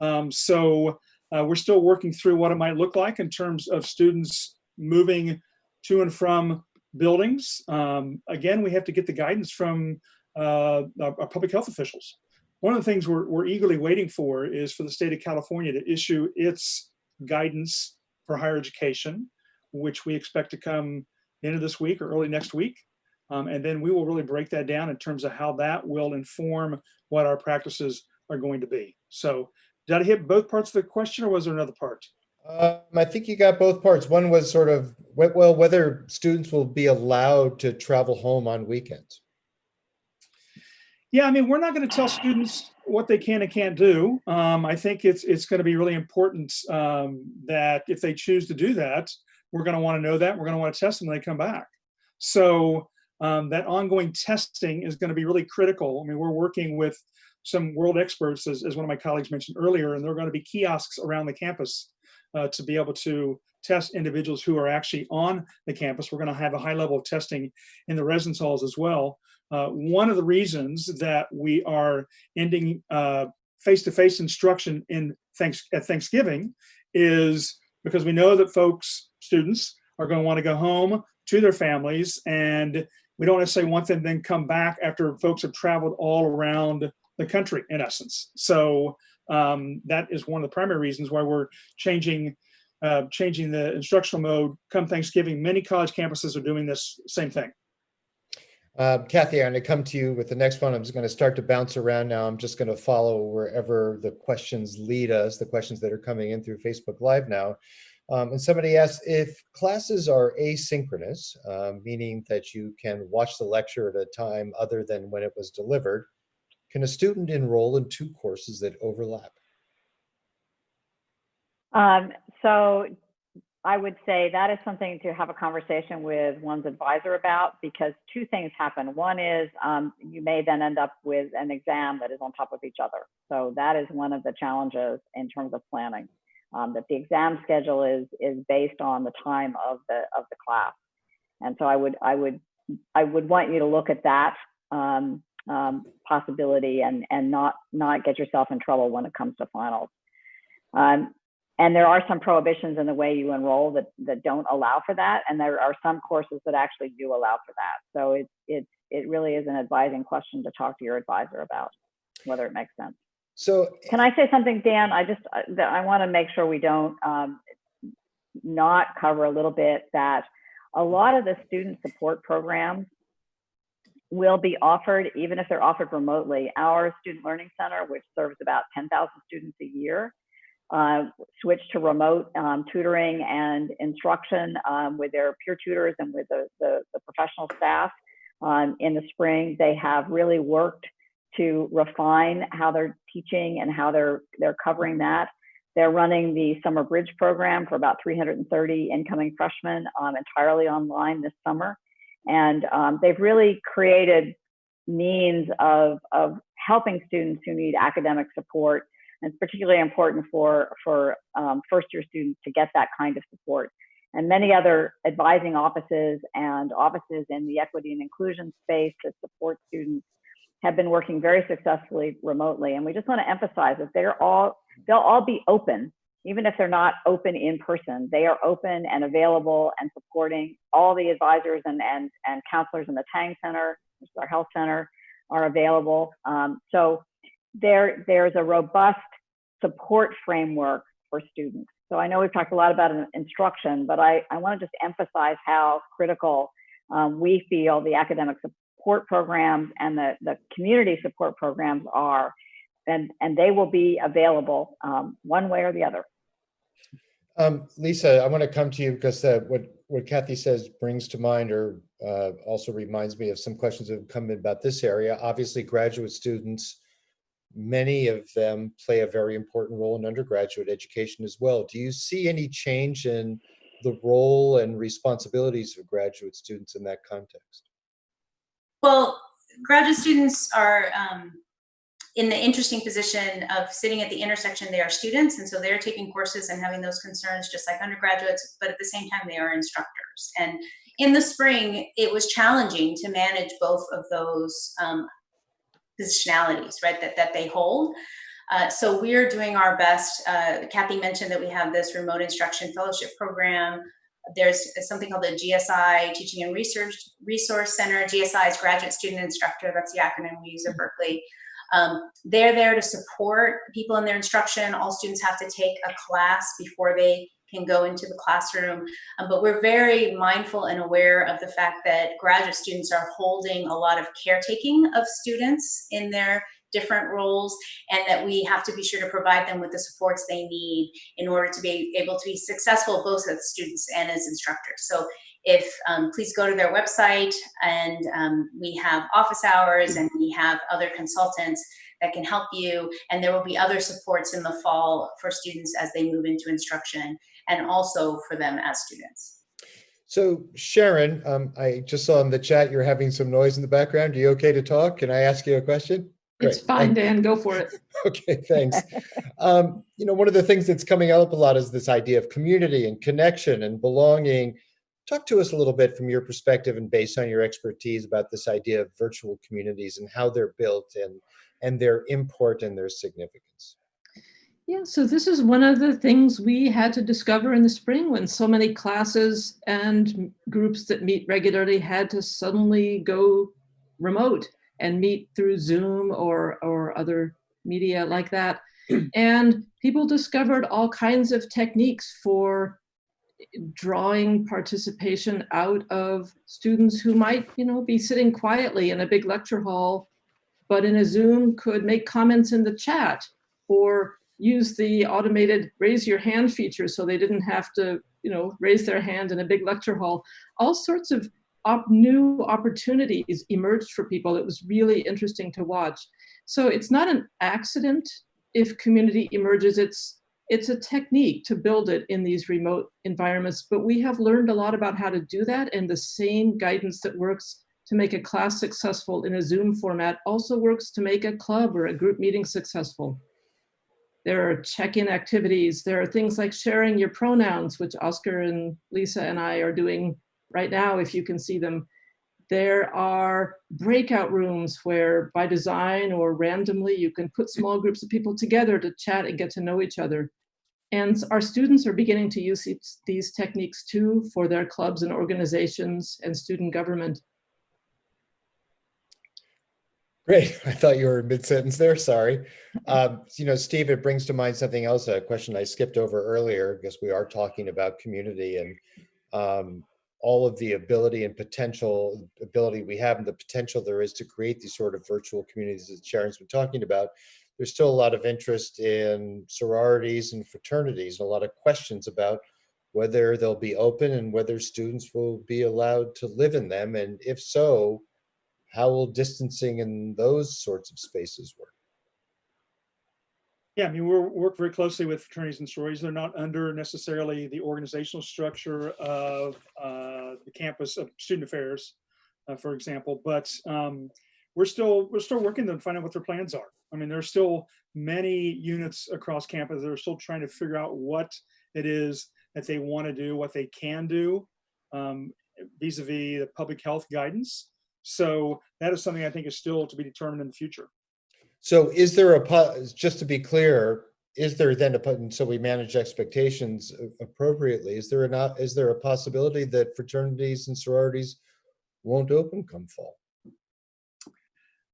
Um, so uh, we're still working through what it might look like in terms of students moving to and from buildings. Um, again, we have to get the guidance from uh, our, public health officials. One of the things we're, we're eagerly waiting for is for the state of California to issue its guidance for higher education, which we expect to come into this week or early next week. Um, and then we will really break that down in terms of how that will inform what our practices are going to be. So did I hit both parts of the question or was there another part? Um, I think you got both parts. One was sort of, well, whether students will be allowed to travel home on weekends. Yeah, I mean, we're not going to tell students what they can and can't do. Um, I think it's it's going to be really important um, that if they choose to do that, we're going to want to know that. We're going to want to test them when they come back. So um, that ongoing testing is going to be really critical. I mean, we're working with some world experts, as, as one of my colleagues mentioned earlier, and there are going to be kiosks around the campus uh, to be able to test individuals who are actually on the campus. We're going to have a high level of testing in the residence halls as well. Uh, one of the reasons that we are ending uh, face-to-face -face instruction in thanks at Thanksgiving is because we know that folks, students, are going to want to go home to their families, and we don't necessarily want them then come back after folks have traveled all around the country, in essence. So um, that is one of the primary reasons why we're changing uh, changing the instructional mode come Thanksgiving. Many college campuses are doing this same thing. Uh, Kathy, I'm going to come to you with the next one. I'm just going to start to bounce around now. I'm just going to follow wherever the questions lead us, the questions that are coming in through Facebook Live now. Um, and somebody asked if classes are asynchronous, uh, meaning that you can watch the lecture at a time other than when it was delivered, can a student enroll in two courses that overlap? Um, so I would say that is something to have a conversation with one's advisor about because two things happen. One is um, you may then end up with an exam that is on top of each other. So that is one of the challenges in terms of planning. Um, that the exam schedule is is based on the time of the of the class. And so I would, I would, I would want you to look at that um, um, possibility and and not not get yourself in trouble when it comes to finals. Um, and there are some prohibitions in the way you enroll that that don't allow for that, and there are some courses that actually do allow for that. So it it it really is an advising question to talk to your advisor about whether it makes sense. So Can I say something, Dan? I just uh, I want to make sure we don't um, not cover a little bit that a lot of the student support programs will be offered even if they're offered remotely. Our Student Learning Center, which serves about 10,000 students a year, uh, switched to remote um, tutoring and instruction um, with their peer tutors and with the, the, the professional staff um, in the spring. They have really worked to refine how they're teaching and how they're they're covering that. They're running the summer bridge program for about 330 incoming freshmen um, entirely online this summer, and um, they've really created means of of helping students who need academic support. And it's particularly important for for um, first year students to get that kind of support. And many other advising offices and offices in the equity and inclusion space that support students have been working very successfully remotely. And we just want to emphasize that they're all, they'll all be open, even if they're not open in person. They are open and available and supporting all the advisors and, and, and counselors in the Tang Center, which is our health center, are available. Um, so there, there's a robust support framework for students. So I know we've talked a lot about instruction, but I, I want to just emphasize how critical um, we feel the academic support programs and the, the community support programs are, and, and they will be available um, one way or the other. Um, Lisa, I want to come to you because uh, what, what Kathy says brings to mind or uh, also reminds me of some questions that have come in about this area. Obviously, graduate students, many of them play a very important role in undergraduate education as well. Do you see any change in the role and responsibilities of graduate students in that context? Well, graduate students are um, in the interesting position of sitting at the intersection. They are students, and so they're taking courses and having those concerns just like undergraduates, but at the same time, they are instructors. And in the spring, it was challenging to manage both of those um, positionalities, right, that, that they hold. Uh, so we're doing our best. Uh, Kathy mentioned that we have this remote instruction fellowship program there's something called the GSI Teaching and Research Resource Center. GSI is Graduate Student Instructor. That's the acronym we use at Berkeley. Um, they're there to support people in their instruction. All students have to take a class before they can go into the classroom. Um, but we're very mindful and aware of the fact that graduate students are holding a lot of caretaking of students in their different roles and that we have to be sure to provide them with the supports they need in order to be able to be successful both as students and as instructors. So if um, please go to their website and um, we have office hours and we have other consultants that can help you and there will be other supports in the fall for students as they move into instruction and also for them as students. So Sharon, um, I just saw in the chat you're having some noise in the background. Are you okay to talk? Can I ask you a question? It's fine, Dan, go for it. Okay, thanks. Um, you know, one of the things that's coming up a lot is this idea of community and connection and belonging. Talk to us a little bit from your perspective and based on your expertise about this idea of virtual communities and how they're built and, and their import and their significance. Yeah, so this is one of the things we had to discover in the spring when so many classes and groups that meet regularly had to suddenly go remote and meet through Zoom or, or other media like that. And people discovered all kinds of techniques for drawing participation out of students who might, you know, be sitting quietly in a big lecture hall, but in a Zoom could make comments in the chat or use the automated raise your hand feature so they didn't have to, you know, raise their hand in a big lecture hall. All sorts of op new opportunities emerged for people. It was really interesting to watch. So it's not an accident if community emerges. It's it's a technique to build it in these remote environments, but we have learned a lot about how to do that and the same guidance that works to make a class successful in a Zoom format also works to make a club or a group meeting successful. There are check-in activities. There are things like sharing your pronouns, which Oscar and Lisa and I are doing right now, if you can see them, there are breakout rooms where by design or randomly, you can put small groups of people together to chat and get to know each other. And our students are beginning to use these, techniques too for their clubs and organizations and student government. Great. I thought you were mid-sentence there. Sorry. Um, you know, Steve, it brings to mind something else, a question I skipped over earlier, because we are talking about community and um, all of the ability and potential ability we have and the potential there is to create these sort of virtual communities that Sharon's been talking about. There's still a lot of interest in sororities and fraternities and a lot of questions about whether they'll be open and whether students will be allowed to live in them. And if so, how will distancing in those sorts of spaces work? Yeah, I mean, we work very closely with fraternities and sororities. They're not under necessarily the organizational structure of uh, the campus of student affairs, uh, for example, but um, we're still we're still working to find out what their plans are. I mean, there's still many units across campus that are still trying to figure out what it is that they want to do, what they can do um, vis-a-vis the public health guidance. So that is something I think is still to be determined in the future. So is there a, just to be clear, is there then a, put so we manage expectations appropriately, is there a not, is there a possibility that fraternities and sororities won't open come fall?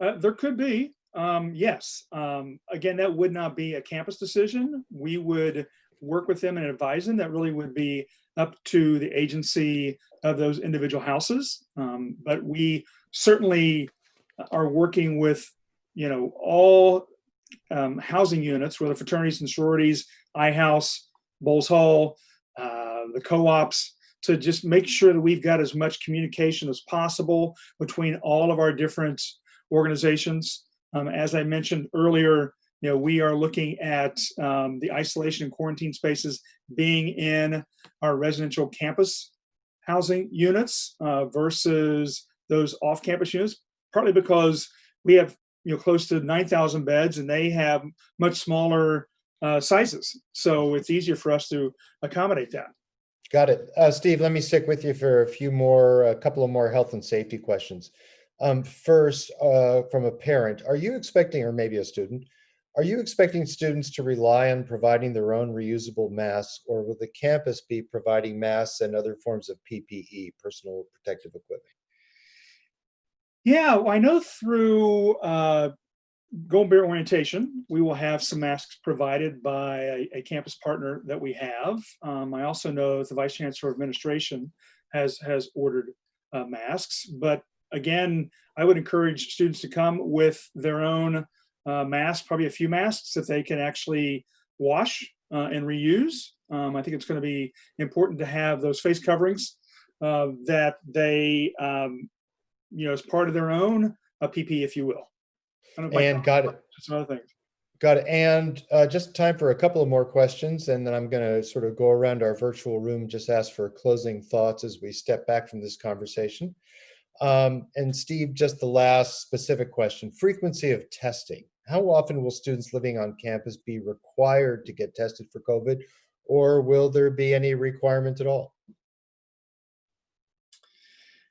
Uh, there could be, um, yes. Um, again, that would not be a campus decision. We would work with them and advise them. That really would be up to the agency of those individual houses. Um, but we certainly are working with you know, all um, housing units, whether fraternities and sororities, iHouse, Bowles Hall, uh, the co-ops, to just make sure that we've got as much communication as possible between all of our different organizations. Um, as I mentioned earlier, you know, we are looking at um, the isolation and quarantine spaces being in our residential campus housing units uh, versus those off-campus units, partly because we have you know close to 9,000 beds and they have much smaller uh, sizes. So it's easier for us to accommodate that. Got it. Uh, Steve, let me stick with you for a few more, a couple of more health and safety questions. Um, first, uh, from a parent, are you expecting, or maybe a student, are you expecting students to rely on providing their own reusable masks or will the campus be providing masks and other forms of PPE, personal protective equipment? Yeah, I know through uh, Golden Bear Orientation, we will have some masks provided by a, a campus partner that we have. Um, I also know the Vice Chancellor of Administration has, has ordered uh, masks. But again, I would encourage students to come with their own uh, mask, probably a few masks that they can actually wash uh, and reuse. Um, I think it's going to be important to have those face coverings uh, that they um, you know, as part of their own a PP, if you will. And got it. Some other things. Got it. And uh, just time for a couple of more questions, and then I'm going to sort of go around our virtual room, just ask for closing thoughts as we step back from this conversation. Um, and Steve, just the last specific question, frequency of testing. How often will students living on campus be required to get tested for COVID, or will there be any requirement at all?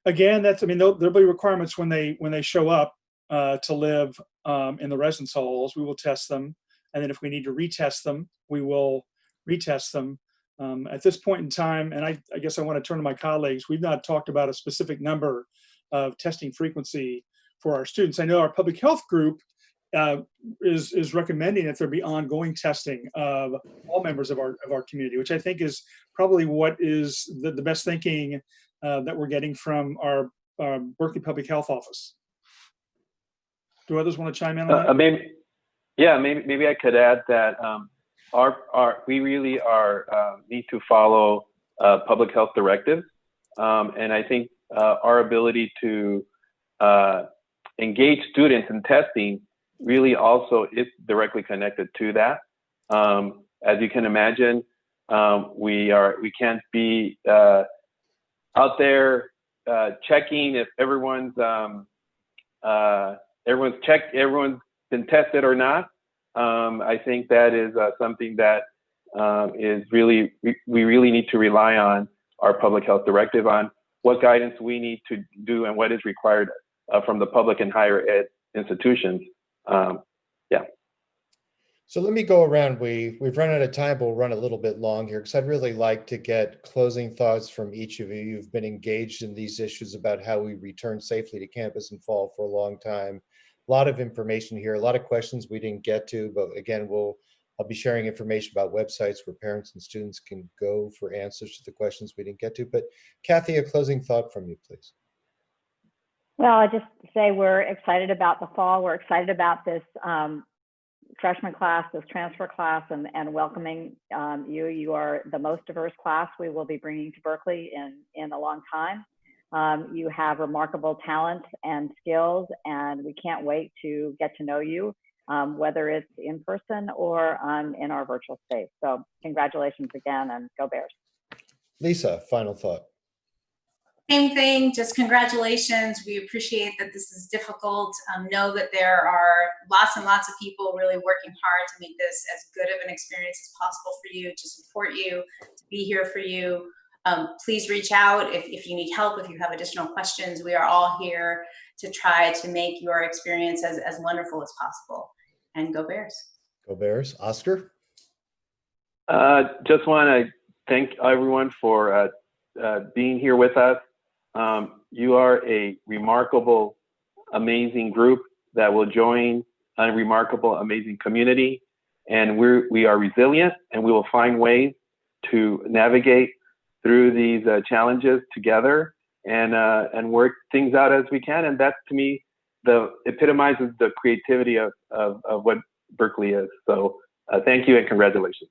again, that's I mean there'll, be requirements when they when they show up uh, to live um, in the residence halls. We will test them, and then if we need to retest them, we will retest them. Um, at this point in time, and I, I guess I want to turn to my colleagues. We've not talked about a specific number of testing frequency for our students. I know our public health group uh, is is recommending that there be ongoing testing of all members of our of our community, which I think is probably what is the, the best thinking uh, that we're getting from our uh, Berkeley Public Health Office. Do others want to chime in on uh, that? maybe, yeah, maybe maybe I could add that um, our our we really are uh, need to follow uh, public health directives, um, and I think our ability to engage students in testing really also is directly connected to that. Um, as you can imagine, um, we are we can't be uh, out there uh, checking if everyone's um, uh, everyone's checked, everyone's been tested or not. Um, I think that is uh, something that um, is really we, really need to rely on our public health directive on. what guidance we need to do and what is required uh, from the public and higher ed institutions. Um, yeah. So let me go around. We, we've run out of time, but we'll run a little bit long here because I'd really like to get closing thoughts from each of you. You've been engaged in these issues about how we return safely to campus and fall for a long time. A lot of information here, a lot of questions we didn't get to, but again, we'll, I'll be sharing information about websites where parents and students can go for answers to the questions we didn't get to. But Kathy, a closing thought from you, please. Well, I just say we're excited about the fall. We're excited about this um, freshman class, this transfer class, and, and welcoming um, you. You are the most diverse class we will be bringing to Berkeley in, in a long time. Um, you have remarkable talent and skills, and we can't wait to get to know you, um, whether it's in person or in our virtual space. So congratulations again, and go Bears. Lisa, final thought. Same thing, just congratulations. We appreciate that this is difficult. Um, know that there are lots and lots of people really working hard to make this as good of an experience as possible for you, to support you, to be here for you. Um, please reach out if, if you need help, if you have additional questions. We are all here to try to make your experience as, as wonderful as possible. And go Bears. Go Bears. Oscar? Uh, just want to thank everyone for uh, uh, being here with us. Um, you are a remarkable, amazing group that will join a remarkable, amazing community. And we're, we are resilient and we will find ways to navigate through these uh, challenges together and, uh, and work things out as we can. And that to me, the epitomizes the creativity of, of, of what Berkeley is. So uh, thank you and congratulations.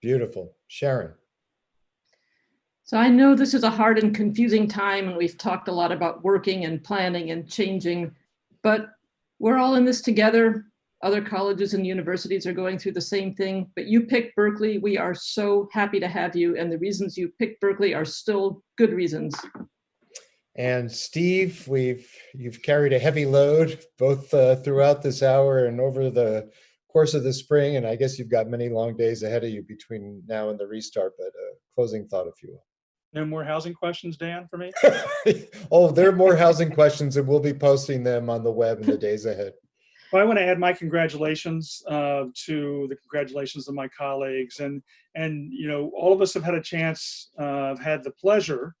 Beautiful. Sharon? So I know this is a hard and confusing time and we've talked a lot about working and planning and changing, but we're all in this together. Other colleges and universities are going through the same thing, but you picked Berkeley. We are so happy to have you. And the reasons you picked Berkeley are still good reasons. And Steve, we've you've carried a heavy load both uh, throughout this hour and over the course of the spring. And I guess you've got many long days ahead of you between now and the restart, but a closing thought, if you will. No more housing questions, Dan, for me? oh, there are more housing questions and we'll be posting them on the web in the days ahead. Well, I want to add my congratulations uh, to the congratulations of my colleagues. And, and, you know, all of us have had a chance, uh, have had the pleasure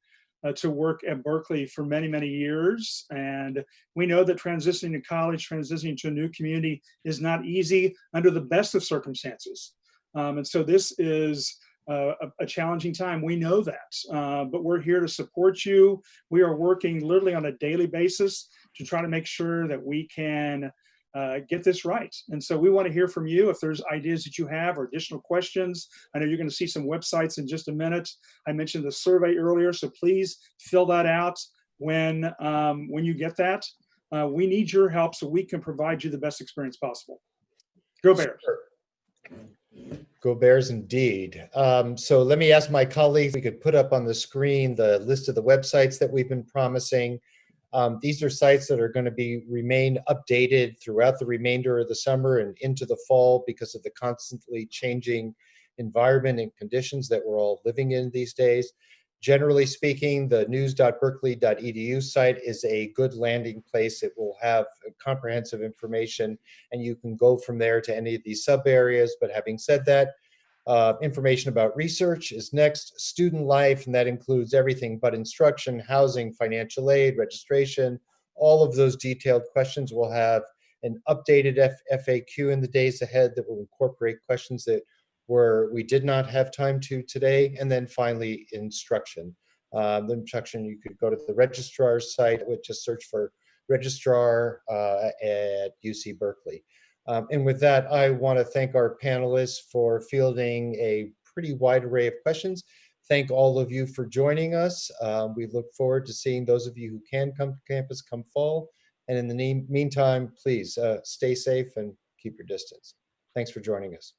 uh, to work at Berkeley for many, many years. And we know that transitioning to college, transitioning to a new community is not easy under the best of circumstances. Um, and so this is uh, a, a, challenging time. We know that, uh, but we're here to support you. We are working literally on a daily basis to try to make sure that we can uh, get this right. And so we want to hear from you if there's ideas that you have or additional questions. I know you're going to see some websites in just a minute. I mentioned the survey earlier, so please fill that out when, um, when you get that. Uh, we need your help so we can provide you the best experience possible. Go Bears. Go Bears indeed. Um, so let me ask my colleagues, we could put up on the screen the list of the websites that we've been promising. Um, these are sites that are going to be remain updated throughout the remainder of the summer and into the fall because of the constantly changing environment and conditions that we're all living in these days. Generally speaking, the news.berkeley.edu site is a good landing place. It will have comprehensive information and you can go from there to any of these sub areas. But having said that, uh, information about research is next, student life, and that includes everything but instruction, housing, financial aid, registration, all of those detailed questions. We'll have an updated F FAQ in the days ahead that will incorporate questions that were we did not have time to today. And then finally, instruction. Um, the instruction, you could go to the registrar's site, which just search for registrar uh, at UC Berkeley. Um, and with that, I want to thank our panelists for fielding a pretty wide array of questions. Thank all of you for joining us. Um, we look forward to seeing those of you who can come to campus come fall. And in the meantime, please uh, stay safe and keep your distance. Thanks for joining us.